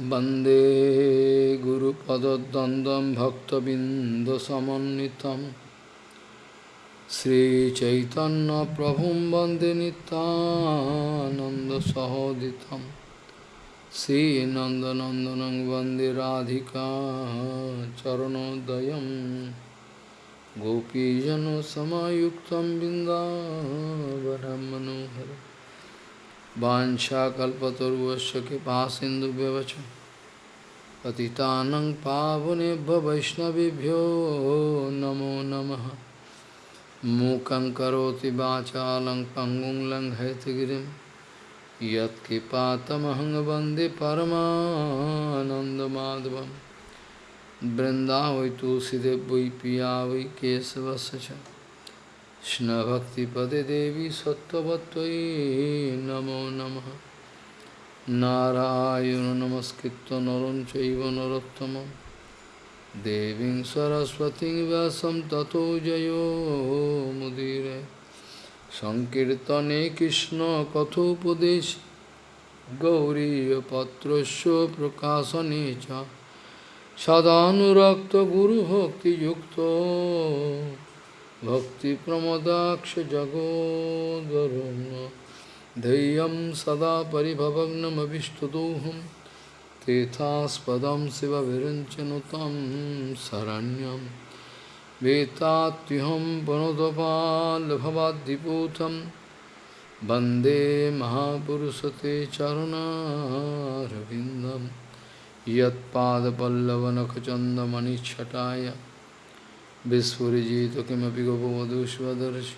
वंदे गुरुपदद्वन्द्वं भक्तबिन्दुसमन्वितं श्रीचैतन्यप्रभुं वंदे नितानन्दसहोदितं श्रीनन्दनन्दनं वंदे राधिका चरणोदयं गोपीजनसमायुक्तं बिन्दावनं मनोहरम् वाञ्छाकल्पतरुवश्च कृपासिन्धुभ्यवच। पतितानं पावनेभ्य वैष्णवेभ्यो नमो नमः। मूकं करोति वाचालं पङ्गुं लङ्घयतगिरिं। यत्कृपातमहं वंदे वै पिया वै केशवस्य च। Shna Bhakti Pade Devi Sattvatvai Namo Namaha Narayana Namaskritta Naranchaiva Narattama Devin Saraswati Vyasam Tato Jayo Mudire Sankirtane Krishna Kathopadesh Gauriya Patrasya Prakasa Necha Sadhanurakta Guru Bhakti Yukta भक्तिप्रमदाक्षजगोद्वरुन् धैर्यं सदा परिभवग्नमभिष्टदोहं। तेथास्पदं शिवविरञ्चनुतं शरण्यं। वेत्तात्युहं पुनदपाल्भवाद्दिपूतं। वंदे महापुरुषते चरुणारविन्दं। यत्पादपल्लवनखचन्दमणिच्छटाय विस्फुजित किमपि गोपवधूष्वदर्श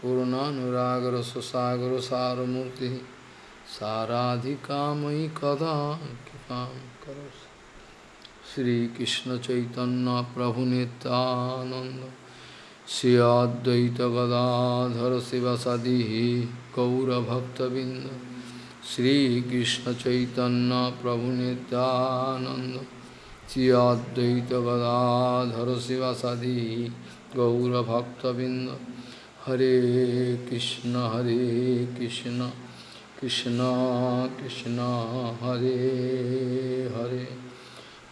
पूर्णानुरागर सुसागर सारमूर्ति साराधिकामयि कदा कृपा करो श्रीकृष्ण चैतन्य प्रभु नित्यानंद श्री अद्वैत गदाधर शिवसदी गौरभक्तबिंद श्रीकृष्ण चैतन्य प्रभु नित्यानंद श्री अद्वैत गदाधर शिवसदी गौरभक्तबिंद हरे कृष्ण हरे कृष्ण कृष्ण कृष्ण हरे हरे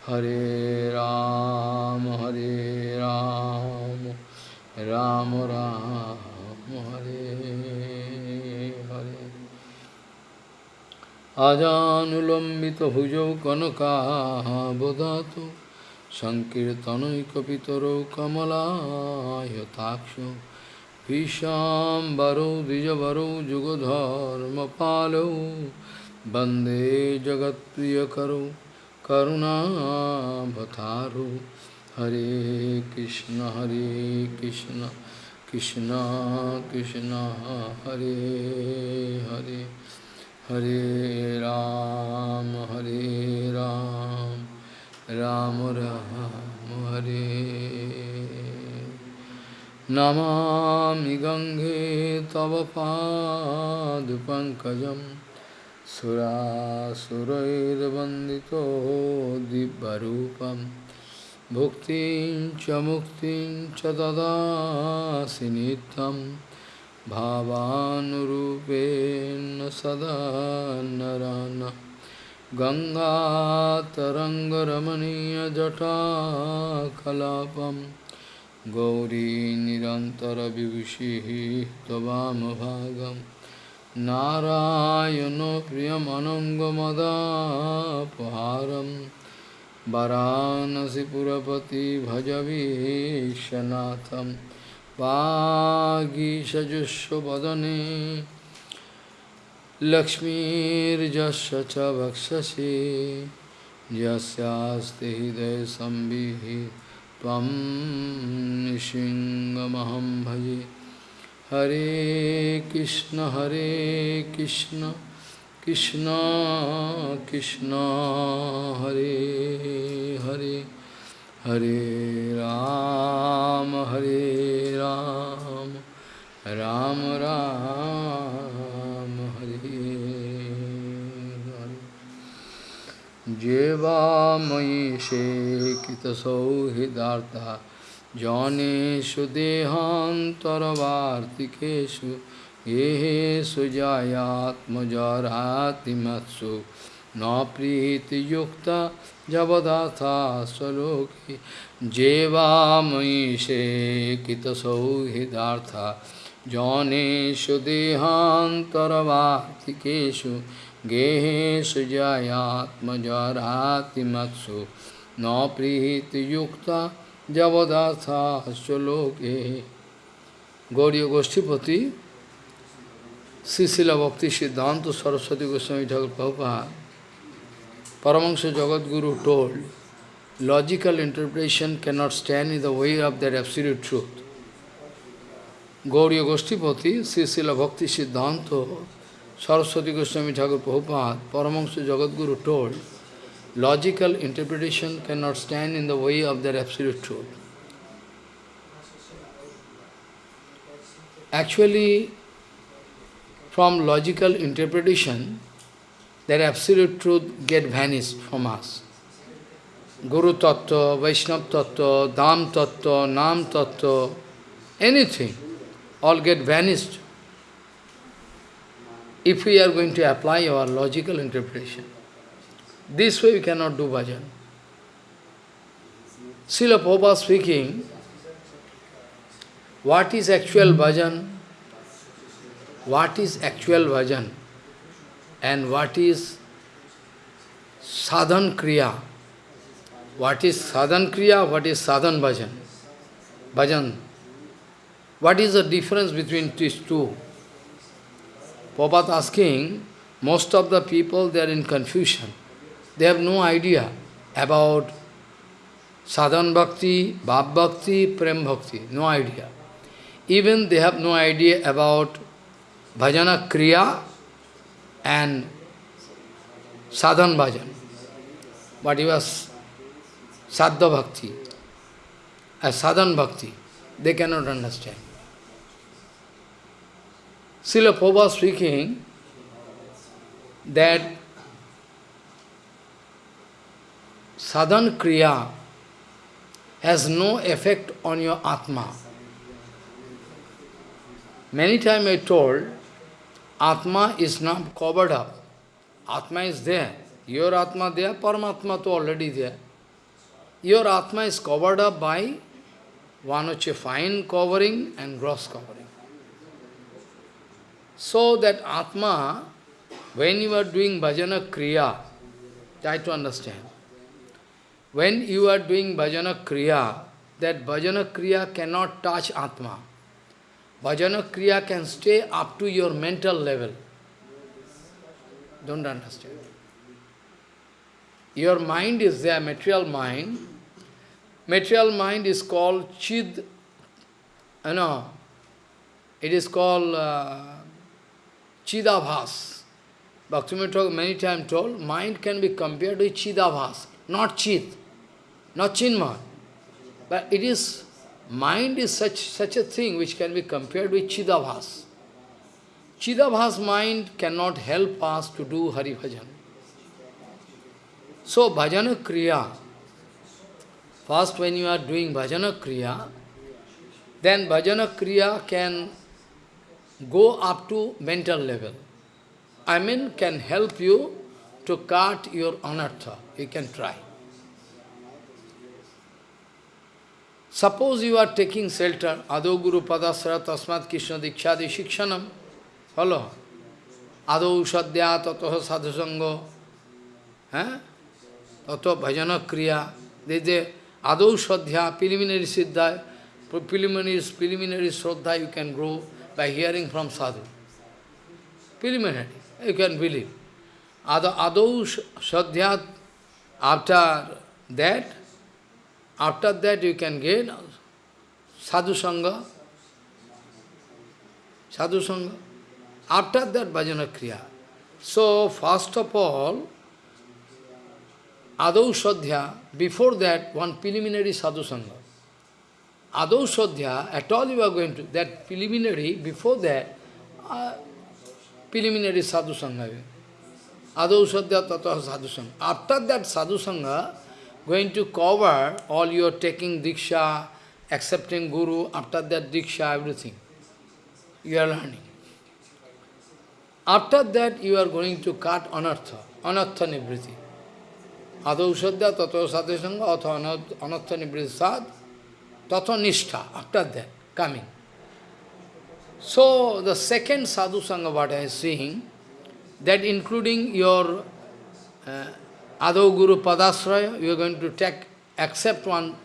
हरे राम हरे राम राम राम हरे हरे आजानुलम्बितभुजौ कनकाबदातु सङ्कीर्तनैकपितरौ कमलायताक्षौ भीशाम्बरौ द्विजवरौ जुगधर्मपालौ, वंदे जगत्प्रियकरौ, करुणावतारौ। हरे कृष्ण हरे कृष्ण कृष्ण कृष्ण, हरे हरे। हरे राम हरे राम राम राम हरे नमामि गङ्गे तव पादपङ्कजं सुरासुरैर्वन्दितो दिव्यरूपं भुक्तिं च मुक्तिं च ददासि नित्यं भावानुरूपेण सदा नरान गङ्गातरङ्गरमणीयजटाकलापम् गौरी निरन्तरविभूषिः त्ववामभागं नारायणो प्रियमनङ्गमदापहारं वरानसिपुरपति भजवीशनाथं वागीषजुष्वदने लक्ष्मीर्जस्य च वक्षसि। यस्यास्ति हृदयसंविः त्वं निशिङ्गमहं भजे। हरे कृष्ण हरे कृष्ण कृष्ण कृष्ण, हरे हरे। हरे राम हरे राम राम राम हरे हरे जेवामयि शेकितसौहृदार्था जनेषु देहान्तरवार्तिकेषु येषु जायात्मजरातिमत्सु न प्रीतियुक्ता जवदाथा स्वलोके जेवामयि से कितसौहृदार्था जनेषु देहान्तरवार्तिकेषु गेहेषु जयात्मजरातिमत्सु न प्रीतियुक्ता जवदाथा स्वलोके Gauriya Goshtipati, Sisila Bhakti Siddhanta Saraswati Goswami Thakur Prabhupada, Paramahansa Jagadguru told, logical interpretation cannot stand in the way of their absolute truth. Gauriya Goshtipati, Srila Bhakti Siddhanta Saraswati Goswami Thakur Prabhupada, Paramahansa Jagadguru told, logical interpretation cannot stand in the way of their absolute truth. Actually, from logical interpretation, that absolute truth get vanished from us. Guru Tattva, Vaishnav Tattva, Dham Tattva, Nam Tattva, anything, all get vanished if we are going to apply our logical interpretation. This way we cannot do bhajan. Srila Prabhupada speaking, what is actual bhajan? What is actual bhajan? And what is sadhan kriya? What is sadhan kriya? What is sadhan bhajan? Bhajan. What is the difference between these two? Prabhupada asking, most of the people, they are in confusion. They have no idea about sadhan bhakti, bhav bhakti, prem bhakti, no idea. Even they have no idea about bhajana kriya and sadhan bhajan. But it was sadha bhakti, a sadhan bhakti. They cannot understand. Srila Prabhupada speaking that sadhan kriya has no effect on your atma. Many times I told, Atma is not covered up. Atma is there. Your Atma there, Paramatma to already there. Your Atma is covered up by one which a fine covering and gross covering. So that Atma, when you are doing bhajana kriya, try to understand. When you are doing bhajana kriya, that bhajana kriya cannot touch Atma. Bhajana Kriya can stay up to your mental level. Don't understand. Your mind is there, material mind. Material mind is called Chid, you know, it is called uh, Chidabhas. Bhaktivinoda many times told, mind can be compared with Chidabhas, not Chid, not Chinmay. But it is Mind is such, such a thing which can be compared with Chidabhas. Chidabhas mind cannot help us to do Hari Bhajan. So, Bhajana Kriya, first when you are doing Bhajana Kriya, then Bhajana Kriya can go up to mental level. I mean, can help you to cut your anartha. You can try. Suppose you are taking shelter, Ado Guru Padasara Tasmat Krishna Dikshadi Shikshanam. Follow? Ado Ushadya Tatoha Sadhusango. Eh? Tato Bhajana Kriya. There is a Ado Shadhya, preliminary Siddha, preliminary, preliminary Shraddha you can grow by hearing from Sadhu. Preliminary, you can believe. Ado Shadhya, after that, after that you can get sadhu sangha, sadhu sangha. After that bhajana kriya. So first of all, Adau Sadhya, before that one preliminary sadhu sangha. Adau Sadhya, at all you are going to, that preliminary, before that, uh, preliminary sadhu sangha. Adau Sadhya tata sadhu sangha. After that sadhu sangha, going to cover all your taking Diksha, accepting Guru, after that Diksha, everything. You are learning. After that, you are going to cut anartha. anartha nibriti. Adau sadhya tato sadhya sangha atha anartha nibriti sad tato nishtha, after that, coming. So, the second sadhu sangha what I am seeing, that including your uh, Adho Guru Padasraya, you are going to take, accept one,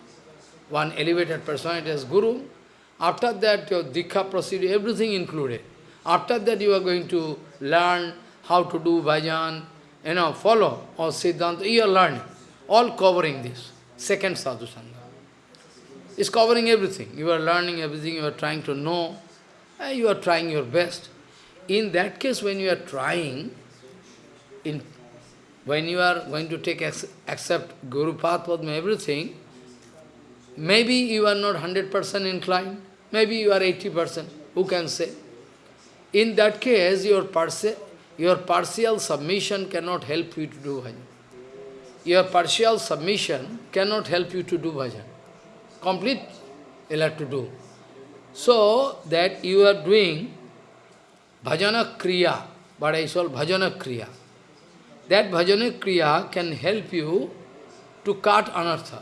one elevated personality as Guru. After that, your Diksha procedure, everything included. After that, you are going to learn how to do bhajan, you know, follow or Siddhanta, you are learning. All covering this. Second sadhu sangha. Is covering everything. You are learning everything, you are trying to know, you are trying your best. In that case, when you are trying, in when you are going to take accept Guru Padma, everything, maybe you are not 100% inclined, maybe you are 80%, who can say? In that case, your, your partial submission cannot help you to do bhajan. Your partial submission cannot help you to do bhajan. Complete, you have to do. So, that you are doing bhajana kriya, but I call bhajana kriya. That bhajana kriya can help you to cut anartha.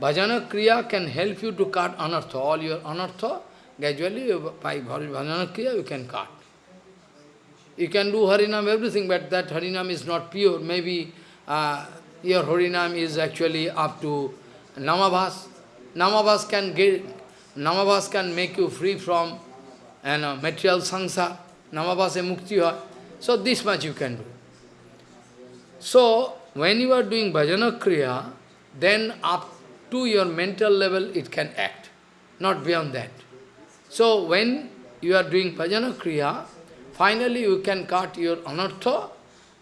Bhajana kriya can help you to cut anartha. All your anartha, gradually by bhajana kriya you can cut. You can do harinam, everything, but that harinam is not pure. Maybe uh, your harinam is actually up to namabhas. Namabhas can get, namabhas can make you free from and, uh, material samsara. Namabhas e mukti. So this much you can do. So, when you are doing bhajana kriya, then up to your mental level it can act, not beyond that. So, when you are doing bhajana kriya, finally you can cut your anartha.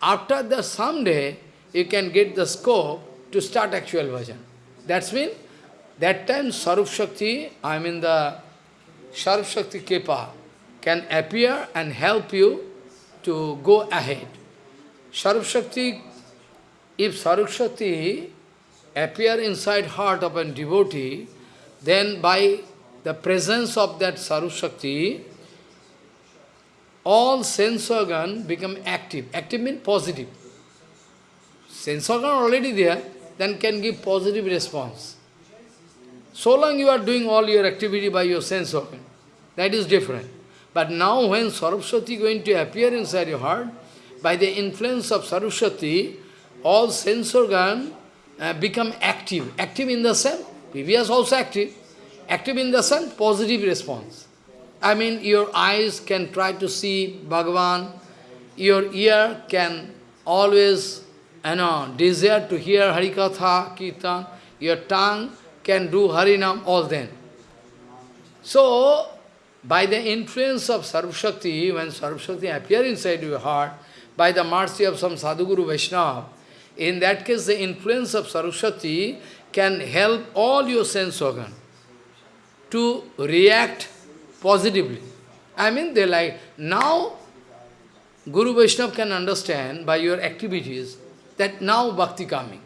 After the someday, you can get the scope to start actual bhajan. That's mean, that time Sarup Shakti, I mean the Sarup Shakti Kepa, can appear and help you to go ahead. Sarup Shakti, if Sarup Shakti appear inside heart of a devotee, then by the presence of that Sarup Shakti, all sense organ become active. Active means positive. Sense organ already there, then can give positive response. So long you are doing all your activity by your sense organ, that is different. But now when Saraswati going to appear inside your heart, by the influence of Saraswati, all sense organ uh, become active. Active in the sense, previous also active. Active in the sense, positive response. I mean, your eyes can try to see Bhagavan, your ear can always, you know, desire to hear Harikatha, Kirtan, your tongue can do Harinam, all then. So, by the influence of Sarvashakti, when Sarvashakti appears inside your heart, by the mercy of some Sadhguru Vaishnava, in that case the influence of Sarvashakti can help all your sense organ to react positively. I mean, they like, now Guru Vaishnava can understand by your activities that now bhakti coming.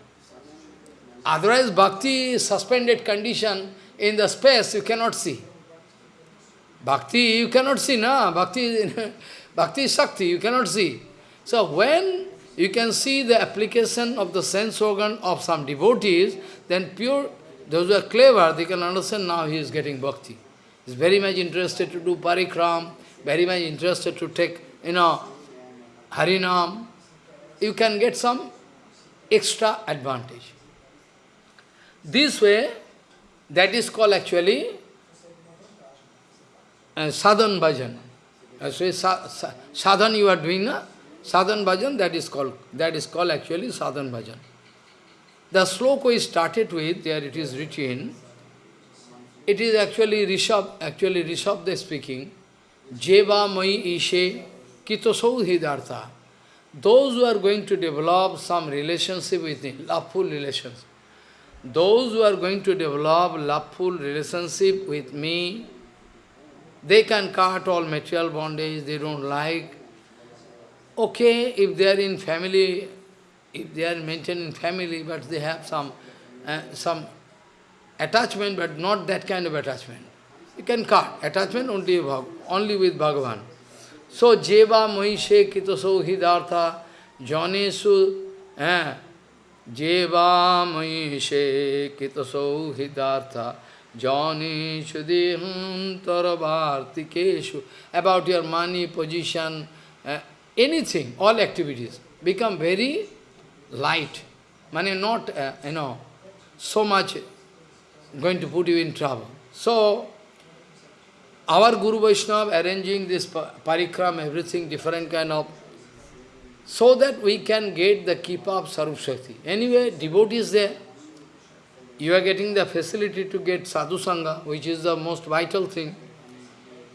Otherwise, bhakti suspended condition in the space you cannot see. Bhakti you cannot see, na? Bhakti, bhakti is Shakti, you cannot see. So when you can see the application of the sense organ of some devotees, then pure, those who are clever, they can understand now he is getting bhakti. He is very much interested to do parikram, very much interested to take, you know, harinam. You can get some extra advantage. This way, that is called actually uh, sadhan bhajan. Sa, sa, sadhan you are doing? Sadhan bhajan, that is called, that is called actually sadhan bhajan. The sloka is started with, there it is written, it is actually Rishabh, actually Rishabh they speaking, Jeva mai ishe kitosau hidartha. Those who are going to develop some relationship with me, loveful relations. those who are going to develop loveful relationship with me, they can cut all material bondage they don't like, Okay, if they are in family, if they are maintained in family, but they have some uh, some attachment, but not that kind of attachment. You can cut attachment only, only with Bhagavan. So, Jeva Mohishe Kitoso Hidartha, Janesu eh, Jeva Maishe Kitasau Hidartha Janeshu Deham Taravartikeshu about your money, position, uh, anything, all activities become very light. Money not, uh, you know, so much going to put you in trouble. So, our Guru Vaishnava arranging this parikram, everything different kind of, so that we can get the keep of Sarup Shakti. Anyway, devotees there, you are getting the facility to get sadhu sangha, which is the most vital thing.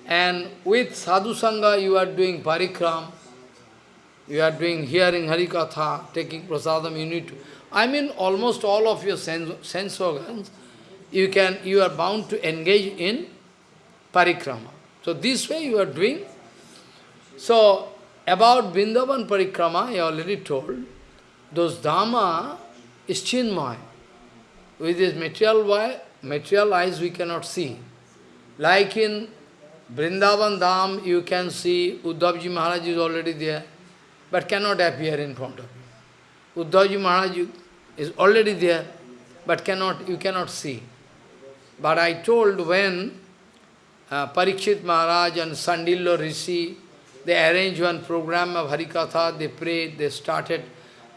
And with sadhu sangha, you are doing parikram, you are doing hearing Harikatha, taking prasadam, you need to. I mean, almost all of your sense, sense organs, you can, you are bound to engage in parikrama. So this way you are doing. So about Vrindavan parikrama, I already told, those dhamma is chinmay. With this material, material eyes we cannot see. Like in Vrindavan Dham, you can see Uddhavji Maharaj is already there, but cannot appear in front of you. Uddhavji Maharaj is already there, but cannot you cannot see. But I told when uh, Parikshit Maharaj and Sandillo Rishi, they arranged one program of Harikatha, they prayed, they started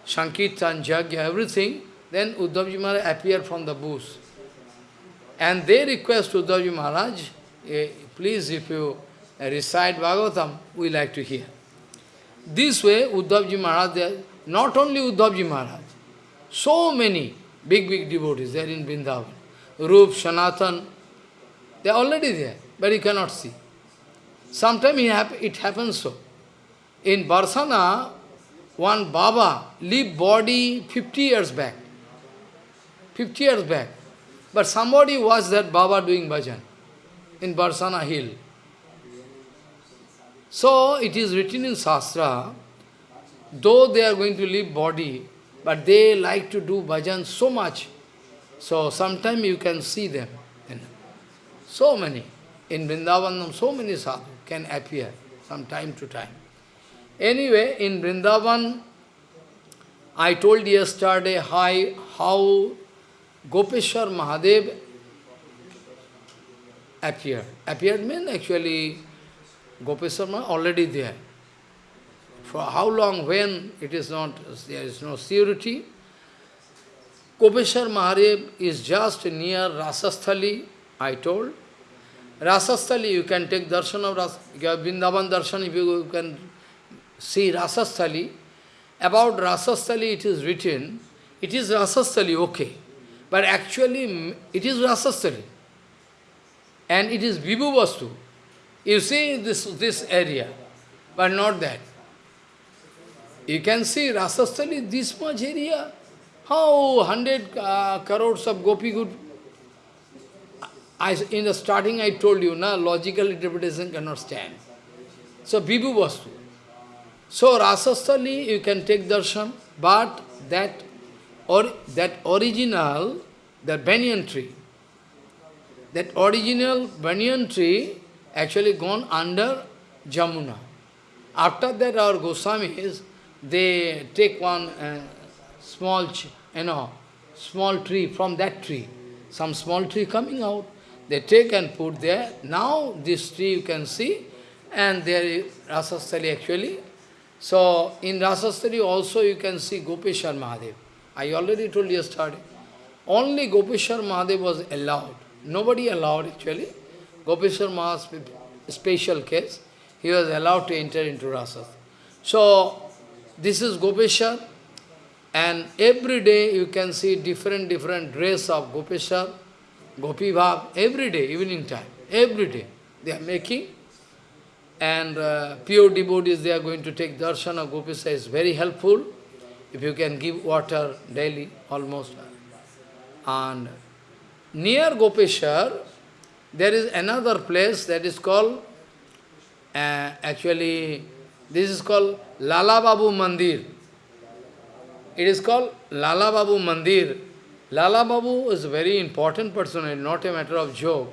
Sankirtan, Jagya, everything. Then Uddhavji Maharaj appeared from the bush. And they request Uddhavji Maharaj, eh, please if you recite Bhagavatam, we like to hear. This way, Uddhavji Maharaj, not only Uddhavji Maharaj, so many big, big devotees there in Vrindavan. Rup, Sanatan, they are already there, but you cannot see. Sometimes it happens so. In Barsana, one Baba leave body 50 years back. 50 years back. But somebody was that Baba doing bhajan in Barsana hill. So it is written in Shastra, though they are going to leave body, but they like to do bhajan so much. So sometime you can see them. So many. In Vrindavan, so many sadhu can appear from time to time. Anyway, in Vrindavan, I told yesterday how, how Gopeshwar Mahadev appeared. Appeared means actually Gopeshwar Mahadev already there. For how long, when, it is not, there is no surety. Gopeshwar Mahadev is just near Rasasthali, I told. Rasasthali, you can take darshan of Ras, Vrindavan darshan, if you can see Rasasthali. About Rasasthali it is written, it is Rasasthali, okay. But actually, it is Rasasthali. And it is Vibhu Vastu. You see this, this area, but not that. You can see Rasasthali, this much area. How hundred uh, crores of gopi good. I, in the starting I told you, na, logical interpretation cannot stand. So, Vibhu Vastu. So, Rasasthali, you can take darshan, but that or that original, the banyan tree, that original banyan tree actually gone under Jamuna. After that, our Goswamis, they take one uh, small, you know, small tree from that tree, some small tree coming out. They take and put there. Now this tree you can see, and there is Rasasthali actually. So in Rasasthali also you can see Gopeshwar Mahadev. I already told you yesterday. Only Gopeshwar Mahadev was allowed. Nobody allowed actually. Gopeshwar Mahadev, special case, he was allowed to enter into Rasas. So, this is Gopeshwar, and every day you can see different, different dress of Gopeshwar, Gopi Bhav, every day, evening time, every day. They are making, and uh, pure devotees, they are going to take darshan of Gopeshwar, is very helpful. If you can give water daily, almost. And near Gopeshwar, there is another place that is called, uh, actually, this is called Lala Babu Mandir. It is called Lala Babu Mandir. Lala Babu is a very important person, not a matter of joke.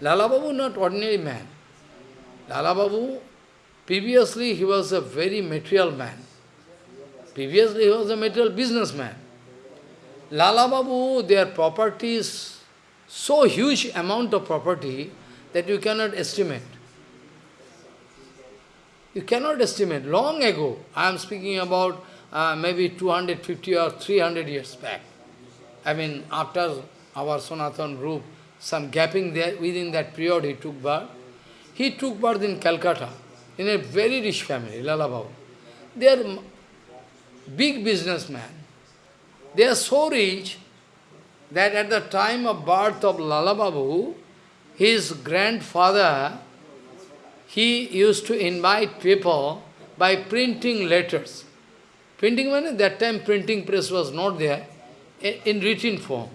Lala Babu not ordinary man. Lala Babu, previously he was a very material man. Previously he was a material businessman. Lala Babu, their properties, so huge amount of property that you cannot estimate. You cannot estimate. Long ago, I am speaking about uh, maybe 250 or 300 years back. I mean, after our Sanatan group, some gapping there, within that period he took birth. He took birth in Calcutta, in a very rich family, Lala Babu. They are big businessmen. They are so rich that at the time of birth of Lala Babu, his grandfather, he used to invite people by printing letters. Printing means that time printing press was not there, in written form.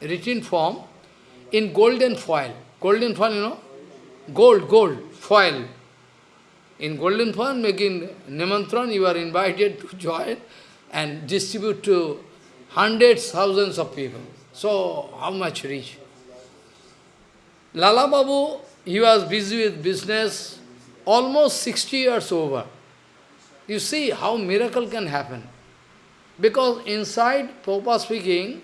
Written form, in golden foil. Golden foil, you know? Gold, gold, foil. In golden foil, making Nimantran, you are invited to join and distribute to hundreds, thousands of people. So, how much rich? Lala Babu, he was busy with business, almost 60 years over. You see how miracle can happen. Because inside, Prabhupada speaking,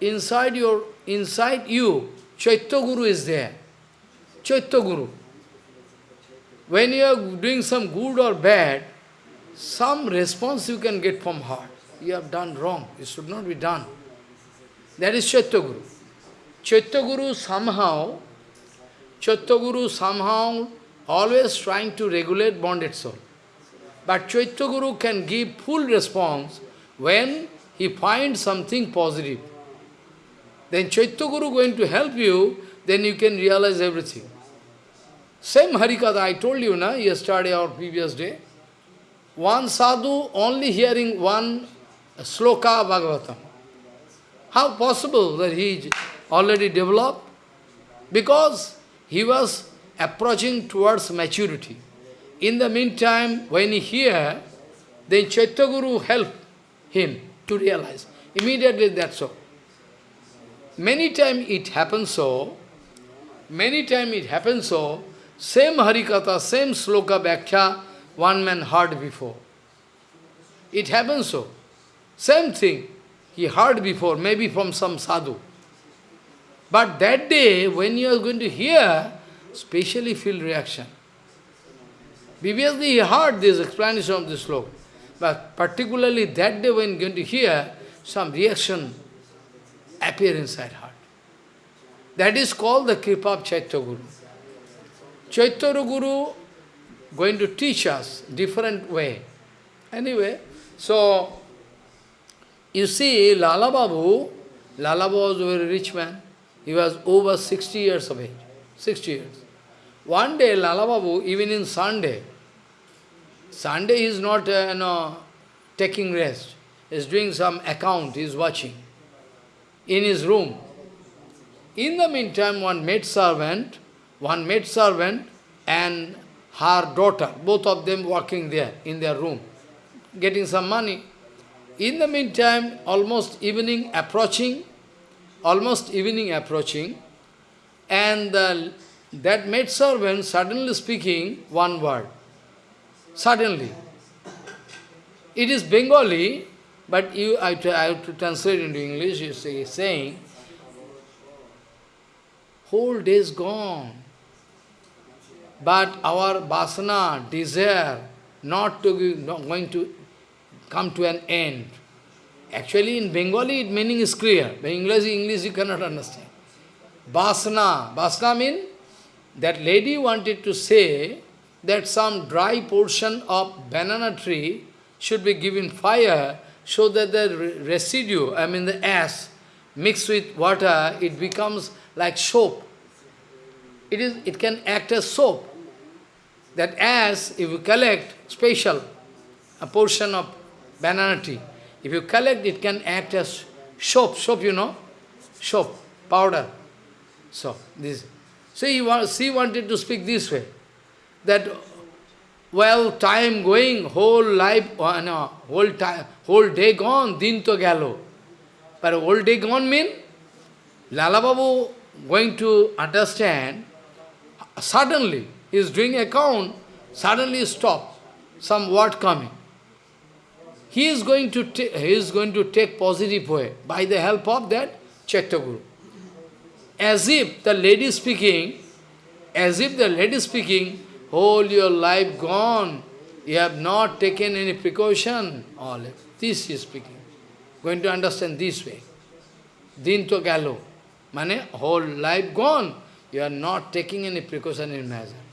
inside your, inside you, Chaitya Guru is there. Chaitya Guru. When you are doing some good or bad, some response you can get from heart. You have done wrong. It should not be done. That is Chaitya Guru. Chaitya Guru somehow, Chaitya Guru somehow always trying to regulate bonded soul. But Chaitya Guru can give full response when he finds something positive. Then Chaitya Guru going to help you, then you can realize everything. Same Harikatha, I told you na, yesterday or previous day. One sadhu only hearing one sloka Bhagavatam. How possible that he already developed? Because he was approaching towards maturity. In the meantime, when he hear, then Chaitya Guru help him to realize. Immediately that's so. Many times it happens so, many times it happens so, same Harikatha, same sloka Bhakya, one man heard before. It happens so. Same thing, he heard before, maybe from some sadhu. But that day, when you are going to hear, specially feel reaction. Previously he heard this explanation of this sloka. But particularly that day when going to hear, some reaction appear inside heart. That is called the Kripa of Chaitya Guru. Chaitya Guru going to teach us different way. Anyway, so you see Lala Babu, Lala Babu was a very rich man. He was over 60 years of age. 60 years. One day Lala Babu, even in Sunday, Sunday he is not uh, you know, taking rest. He is doing some account, he is watching in his room. In the meantime, one maid servant, one maid servant and her daughter, both of them working there in their room, getting some money. In the meantime, almost evening approaching, almost evening approaching, and the, that maid servant suddenly speaking one word. Suddenly. It is Bengali, but you, I, I have to translate into English, you see, saying, whole day is gone. But our vasana, desire, not to be, not going to come to an end. Actually, in Bengali, its meaning is clear. But English, English you cannot understand. Basna. Basna means that lady wanted to say that some dry portion of banana tree should be given fire so that the residue, I mean the ash, mixed with water, it becomes like soap. It, is, it can act as soap. That ash, if you collect special, a portion of banana tree, if you collect, it can act as soap. Soap, you know? Soap, powder. So, this. So he, she wanted to speak this way, that well, time going, whole life, oh, no, whole time, whole day gone, din to galo. But whole day gone mean, Lala Babu going to understand, suddenly, is doing account, suddenly stop, some word coming. He is going to he is going to take positive way by the help of that Chaitya As if the lady speaking, as if the lady speaking, whole your life gone, you have not taken any precaution. All this is speaking. Going to understand this way. Din to gallo. Mane, whole life gone. You are not taking any precaution in measure.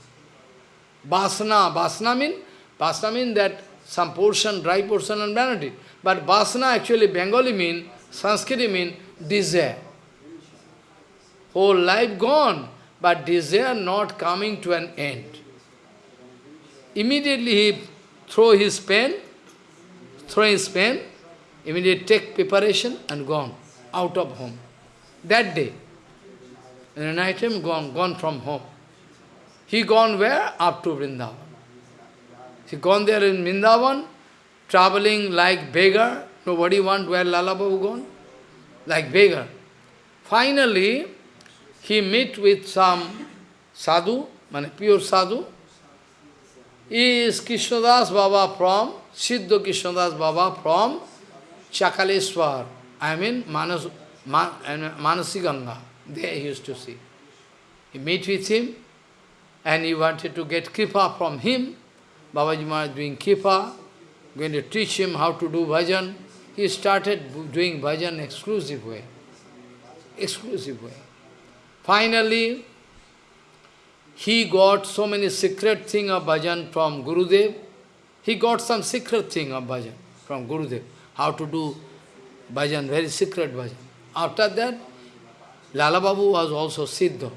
Basna, basna mean, basna mean that some portion, dry portion and vanity. But vasana actually Bengali mean, Sanskrit mean desire. Whole life gone, but desire not coming to an end. Immediately he throw his pen, throw his pen, immediately take preparation and gone out of home. That day, in night time, gone, gone from home. He gone where? Up to Vrindavan. He gone there in Vrindavan, traveling like beggar. Nobody want where Lala Babu gone? Like beggar. Finally, he meet with some sadhu, pure sadhu. He is Krishnadas Baba from, Siddha Krishnadas Baba from Chakaleswar. I mean Manas, Man, Manasiganga. There he used to see. He meet with him and he wanted to get kripa from him. Babaji Maharaj doing kripa, going to teach him how to do bhajan. He started doing bhajan exclusive way. Exclusive way. Finally, he got so many secret thing of bhajan from Gurudev. He got some secret thing of bhajan from Gurudev. How to do bhajan, very secret bhajan. After that, Lala Babu was also Siddha.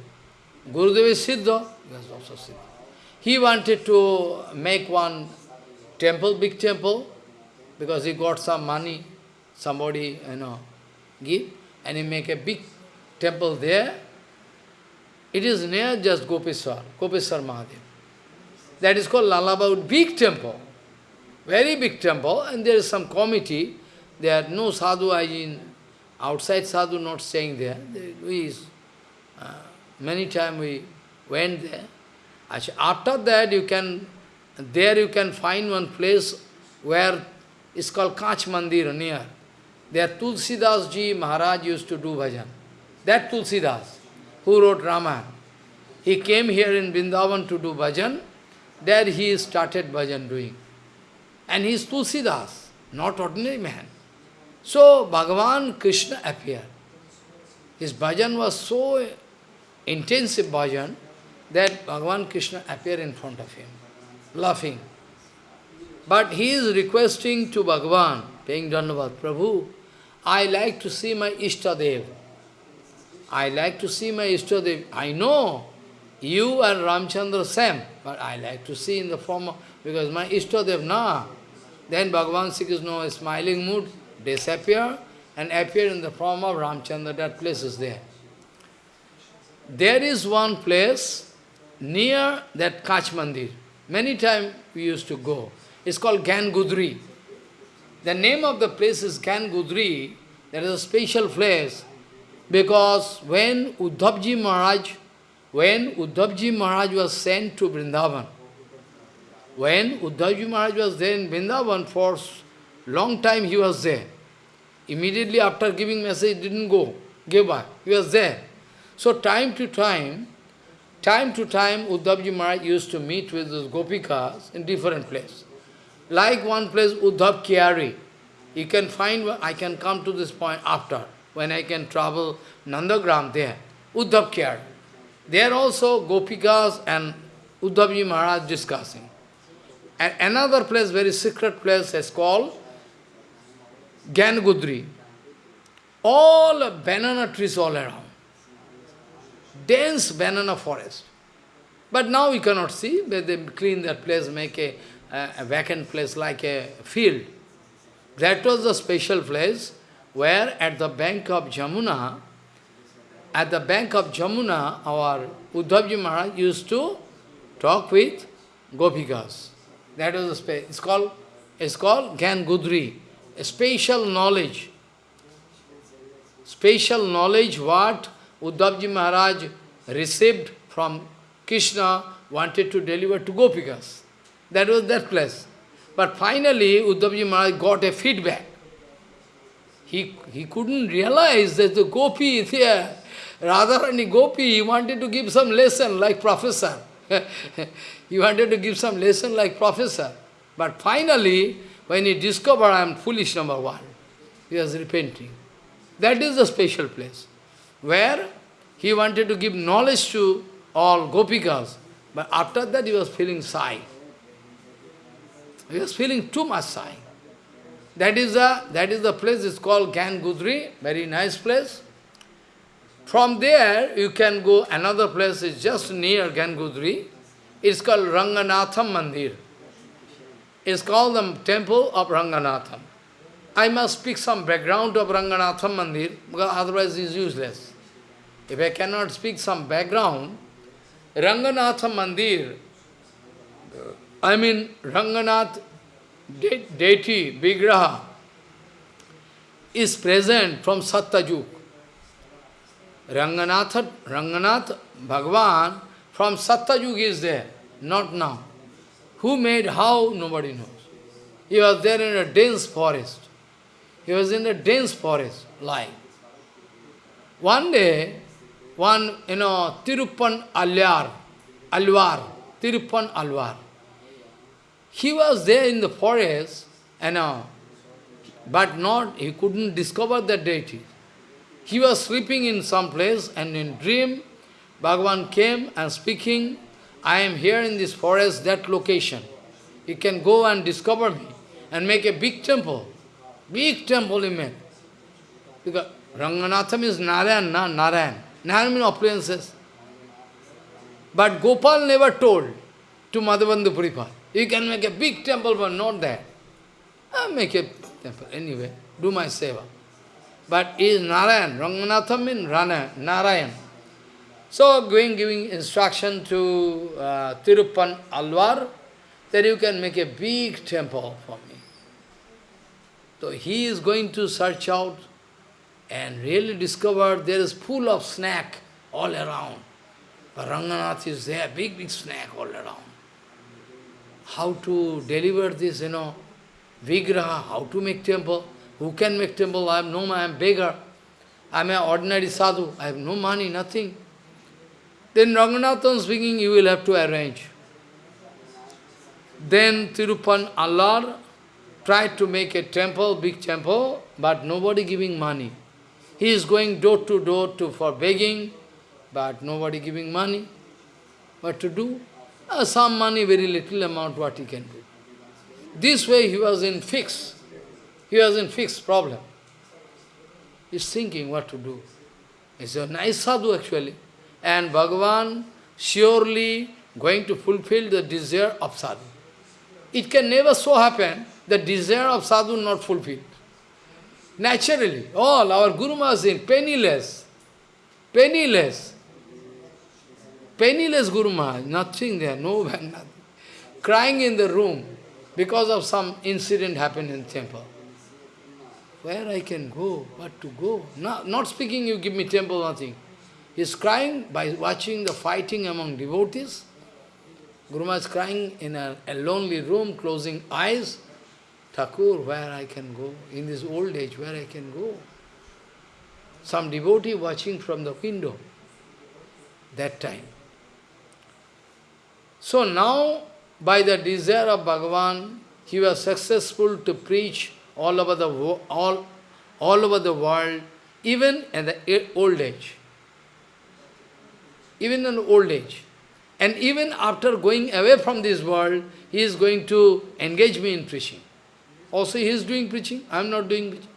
Gurudev is Siddha, he was also Siddha. He wanted to make one temple, big temple, because he got some money, somebody, you know, give, and he make a big temple there. It is near just Gopeswar, Gopeswar Mahadev. That is called Lala Babu, big temple, very big temple, and there is some committee, there are no sadhu I mean, outside sadhu not staying there. We, uh, many times we went there. After that, you can, there you can find one place where it's called Kach Mandir near. There Tulsidas ji Maharaj used to do bhajan. That Tulsidas, who wrote Ramayana. He came here in Vrindavan to do bhajan. There he started bhajan doing. And he is Tulsidas, not ordinary man. So Bhagavan Krishna appeared. His bhajan was so intensive bhajan that Bhagavan Krishna appeared in front of him, laughing. But he is requesting to Bhagavan, paying Dhanavad, Prabhu, I like to see my Ishtadev. I like to see my Ishtadev. I know you and Ramchandra same, but I like to see in the form of, because my Ishtadev, na. Then Bhagavan Sri Krishna, smiling mood, disappear and appear in the form of Ramchandra, that place is there. There is one place near that Kach Mandir. Many times we used to go. It's called Gyan Gudri. The name of the place is Gyan Gudri. There is a special place because when Uddhavji Maharaj, when Uddhavji Maharaj was sent to Vrindavan, when Uddhavji Maharaj was there in Vrindavan for long time he was there. Immediately after giving message, didn't go, gave back. He was there. So time to time, time to time, Uddhavji Maharaj used to meet with those gopikas in different places. Like one place, Uddhav Kiari. You can find, I can come to this point after, when I can travel Nandagram there, Uddhav Kiari. There also gopikas and Uddhavji Maharaj discussing. And another place, very secret place, is called Gyan Gudri. All banana trees all around. Dense banana forest. But now we cannot see, but they clean that place, make a, a, a vacant place like a field. That was the special place where at the bank of Jamuna, at the bank of Jamuna, our Uddhavji Maharaj used to talk with Gopikas. That was the space. It's called, it's called Gyan Gudri special knowledge. Special knowledge what Uddhavji Maharaj received from Krishna, wanted to deliver to Gopikas. That was that place. But finally, Uddhavji Maharaj got a feedback. He, he couldn't realize that the gopi is here. Radharani Gopi, he wanted to give some lesson like professor. he wanted to give some lesson like professor. But finally, when he discovered I am foolish number one, he was repenting. That is the special place, where he wanted to give knowledge to all gopikas. But after that he was feeling sigh. He was feeling too much sigh. That is the, that is the place, it's called Gyan Gudri, very nice place. From there, you can go another place, it's just near Gyan Gudri. It's called Ranganatham Mandir. It's called the temple of Ranganatham. I must speak some background of Ranganatham Mandir, because otherwise it's useless. If I cannot speak some background, Ranganatham Mandir, I mean Ranganath de deity, Vigraha, is present from Satyayug. Ranganath, Ranganath Bhagavan from Satyayug is there, not now. Who made how, nobody knows. He was there in a dense forest. He was in the dense forest, lying. One day, one, you know, Tirupan Alyar, Alvar, Tirupan Alvar, he was there in the forest, you know, but not, he couldn't discover the deity. He was sleeping in some place and in dream, Bhagavan came and speaking, I am here in this forest, that location. You can go and discover me and make a big temple. Big temple he made. Because Ranganatham is Narayan, na? Narayan. Narayan means appearances. But Gopal never told to Madhavendra Puripad, you can make a big temple, but not that. I'll make a temple anyway, do my seva. But is Narayan, Ranganatham means Narayan. So going giving instruction to uh, Tirupan Alvar that you can make a big temple for me. So he is going to search out and really discover there is full of snack all around. But Ranganath is there, big, big snack all around. How to deliver this, you know, Vigraha, how to make temple. Who can make temple? I have no I am beggar. I am an ordinary sadhu. I have no money, nothing. Then Ranganathan speaking, you will have to arrange. Then Tirupan Alvar tried to make a temple, big temple, but nobody giving money. He is going door to door to for begging, but nobody giving money. What to do? Uh, some money, very little amount, what he can do. This way he was in fix. He was in fixed problem. He's thinking what to do. He's a nice sadhu actually. And Bhagavan surely going to fulfill the desire of sadhu. It can never so happen the desire of sadhu not fulfilled. Naturally, all our Guru Maharaj is penniless, penniless, penniless Guru Maharaj, nothing there, no nothing. Crying in the room because of some incident happened in temple. Where I can go, what to go? Not, not speaking, you give me temple, nothing. He's crying by watching the fighting among devotees. Guru is crying in a, a lonely room, closing eyes. Thakur, where I can go? In this old age, where I can go? Some devotee watching from the window that time. So now, by the desire of Bhagavan, he was successful to preach all over the all, all over the world, even in the old age. Even in old age. And even after going away from this world, he is going to engage me in preaching. Also he is doing preaching, I am not doing preaching.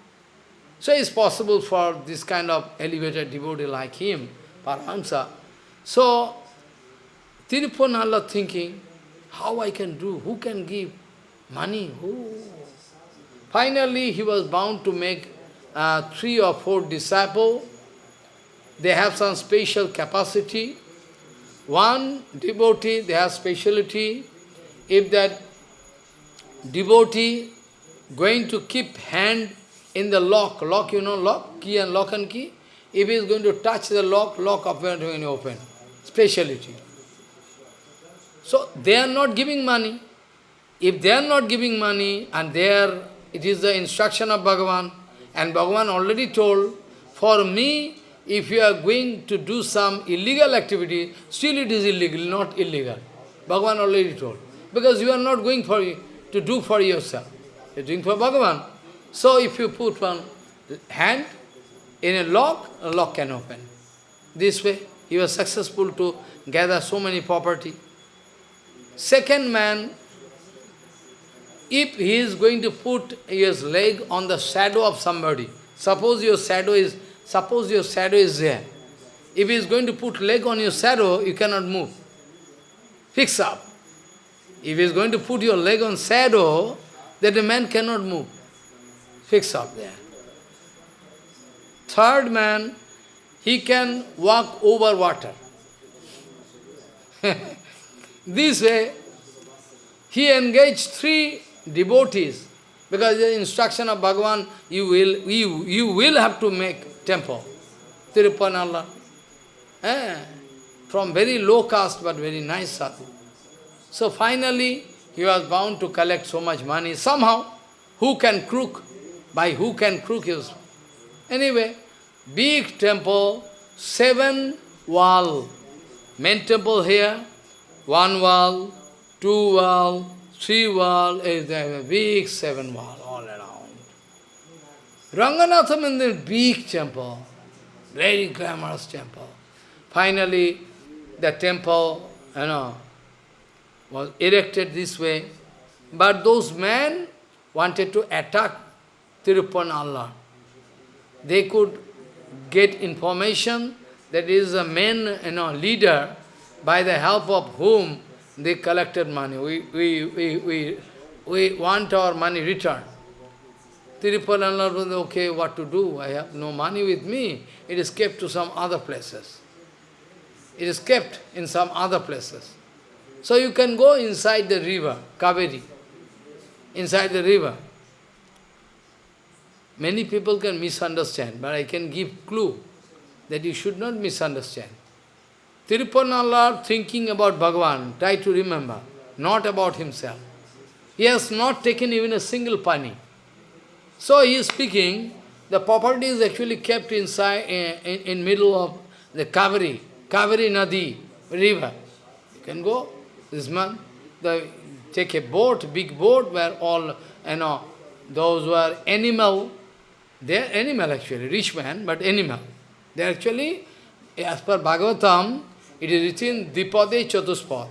So it's possible for this kind of elevated devotee like him, Paramahamsa. So, Tirupanala thinking, how I can do, who can give money, who? Finally, he was bound to make uh, three or four disciples. They have some special capacity. One devotee, they have speciality. If that devotee going to keep hand in the lock, lock, you know, lock, key and lock and key, if he is going to touch the lock, lock open when open. Speciality. So they are not giving money. if they are not giving money and they are, it is the instruction of Bhagavan, and Bhagavan already told, for me, if you are going to do some illegal activity, still it is illegal, not illegal. Bhagavan already told. Because you are not going for to do for yourself. You are doing for Bhagavan. So if you put one hand in a lock, a lock can open. This way, he was successful to gather so many property. Second man, if he is going to put his leg on the shadow of somebody, suppose your shadow is, suppose your shadow is there. If he is going to put leg on your shadow, you cannot move. Fix up. If he is going to put your leg on shadow, that a man cannot move. Fix up there. Third man, he can walk over water. this way, he engaged three devotees, because the instruction of Bhagavan, you will, you, you will have to make temple. Tirupanala. Eh? From very low caste, but very nice sadhu. So finally, he was bound to collect so much money. Somehow, who can crook? By who can crook his Anyway, big temple, seven wall. Main temple here, one wall, two wall, three wall, eh, is there big seven wall all around. Ranganatha Mandir, big temple, very glamorous temple. Finally, the temple, you know, was erected this way. But those men wanted to attack Tirupanalla they could get information that is a main you know, leader by the help of whom they collected money. We, we, we, we, we want our money returned. Tirupalala was okay, what to do? I have no money with me. It is kept to some other places. It is kept in some other places. So you can go inside the river, Kaveri, inside the river. Many people can misunderstand, but I can give clue that you should not misunderstand. Tirupanallar thinking about Bhagavan, try to remember, not about himself. He has not taken even a single pani. So he is speaking, the property is actually kept inside, in, in, in middle of the Kaveri, Kaveri Nadi, river. You can go, this man, they take a boat, big boat, where all, you know, those were animal, they are animal actually, rich man, but animal. They actually, as per Bhagavatam, it is written Dipade Chatuspad.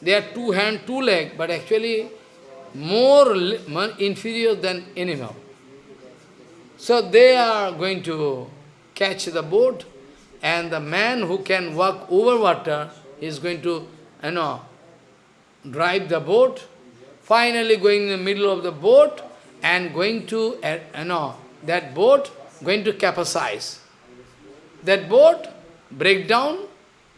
They are two hand, two leg, but actually more inferior than animal. So they are going to catch the boat, and the man who can walk over water is going to, you know, drive the boat, finally going in the middle of the boat and going to, you know, that boat going to capsize. That boat break down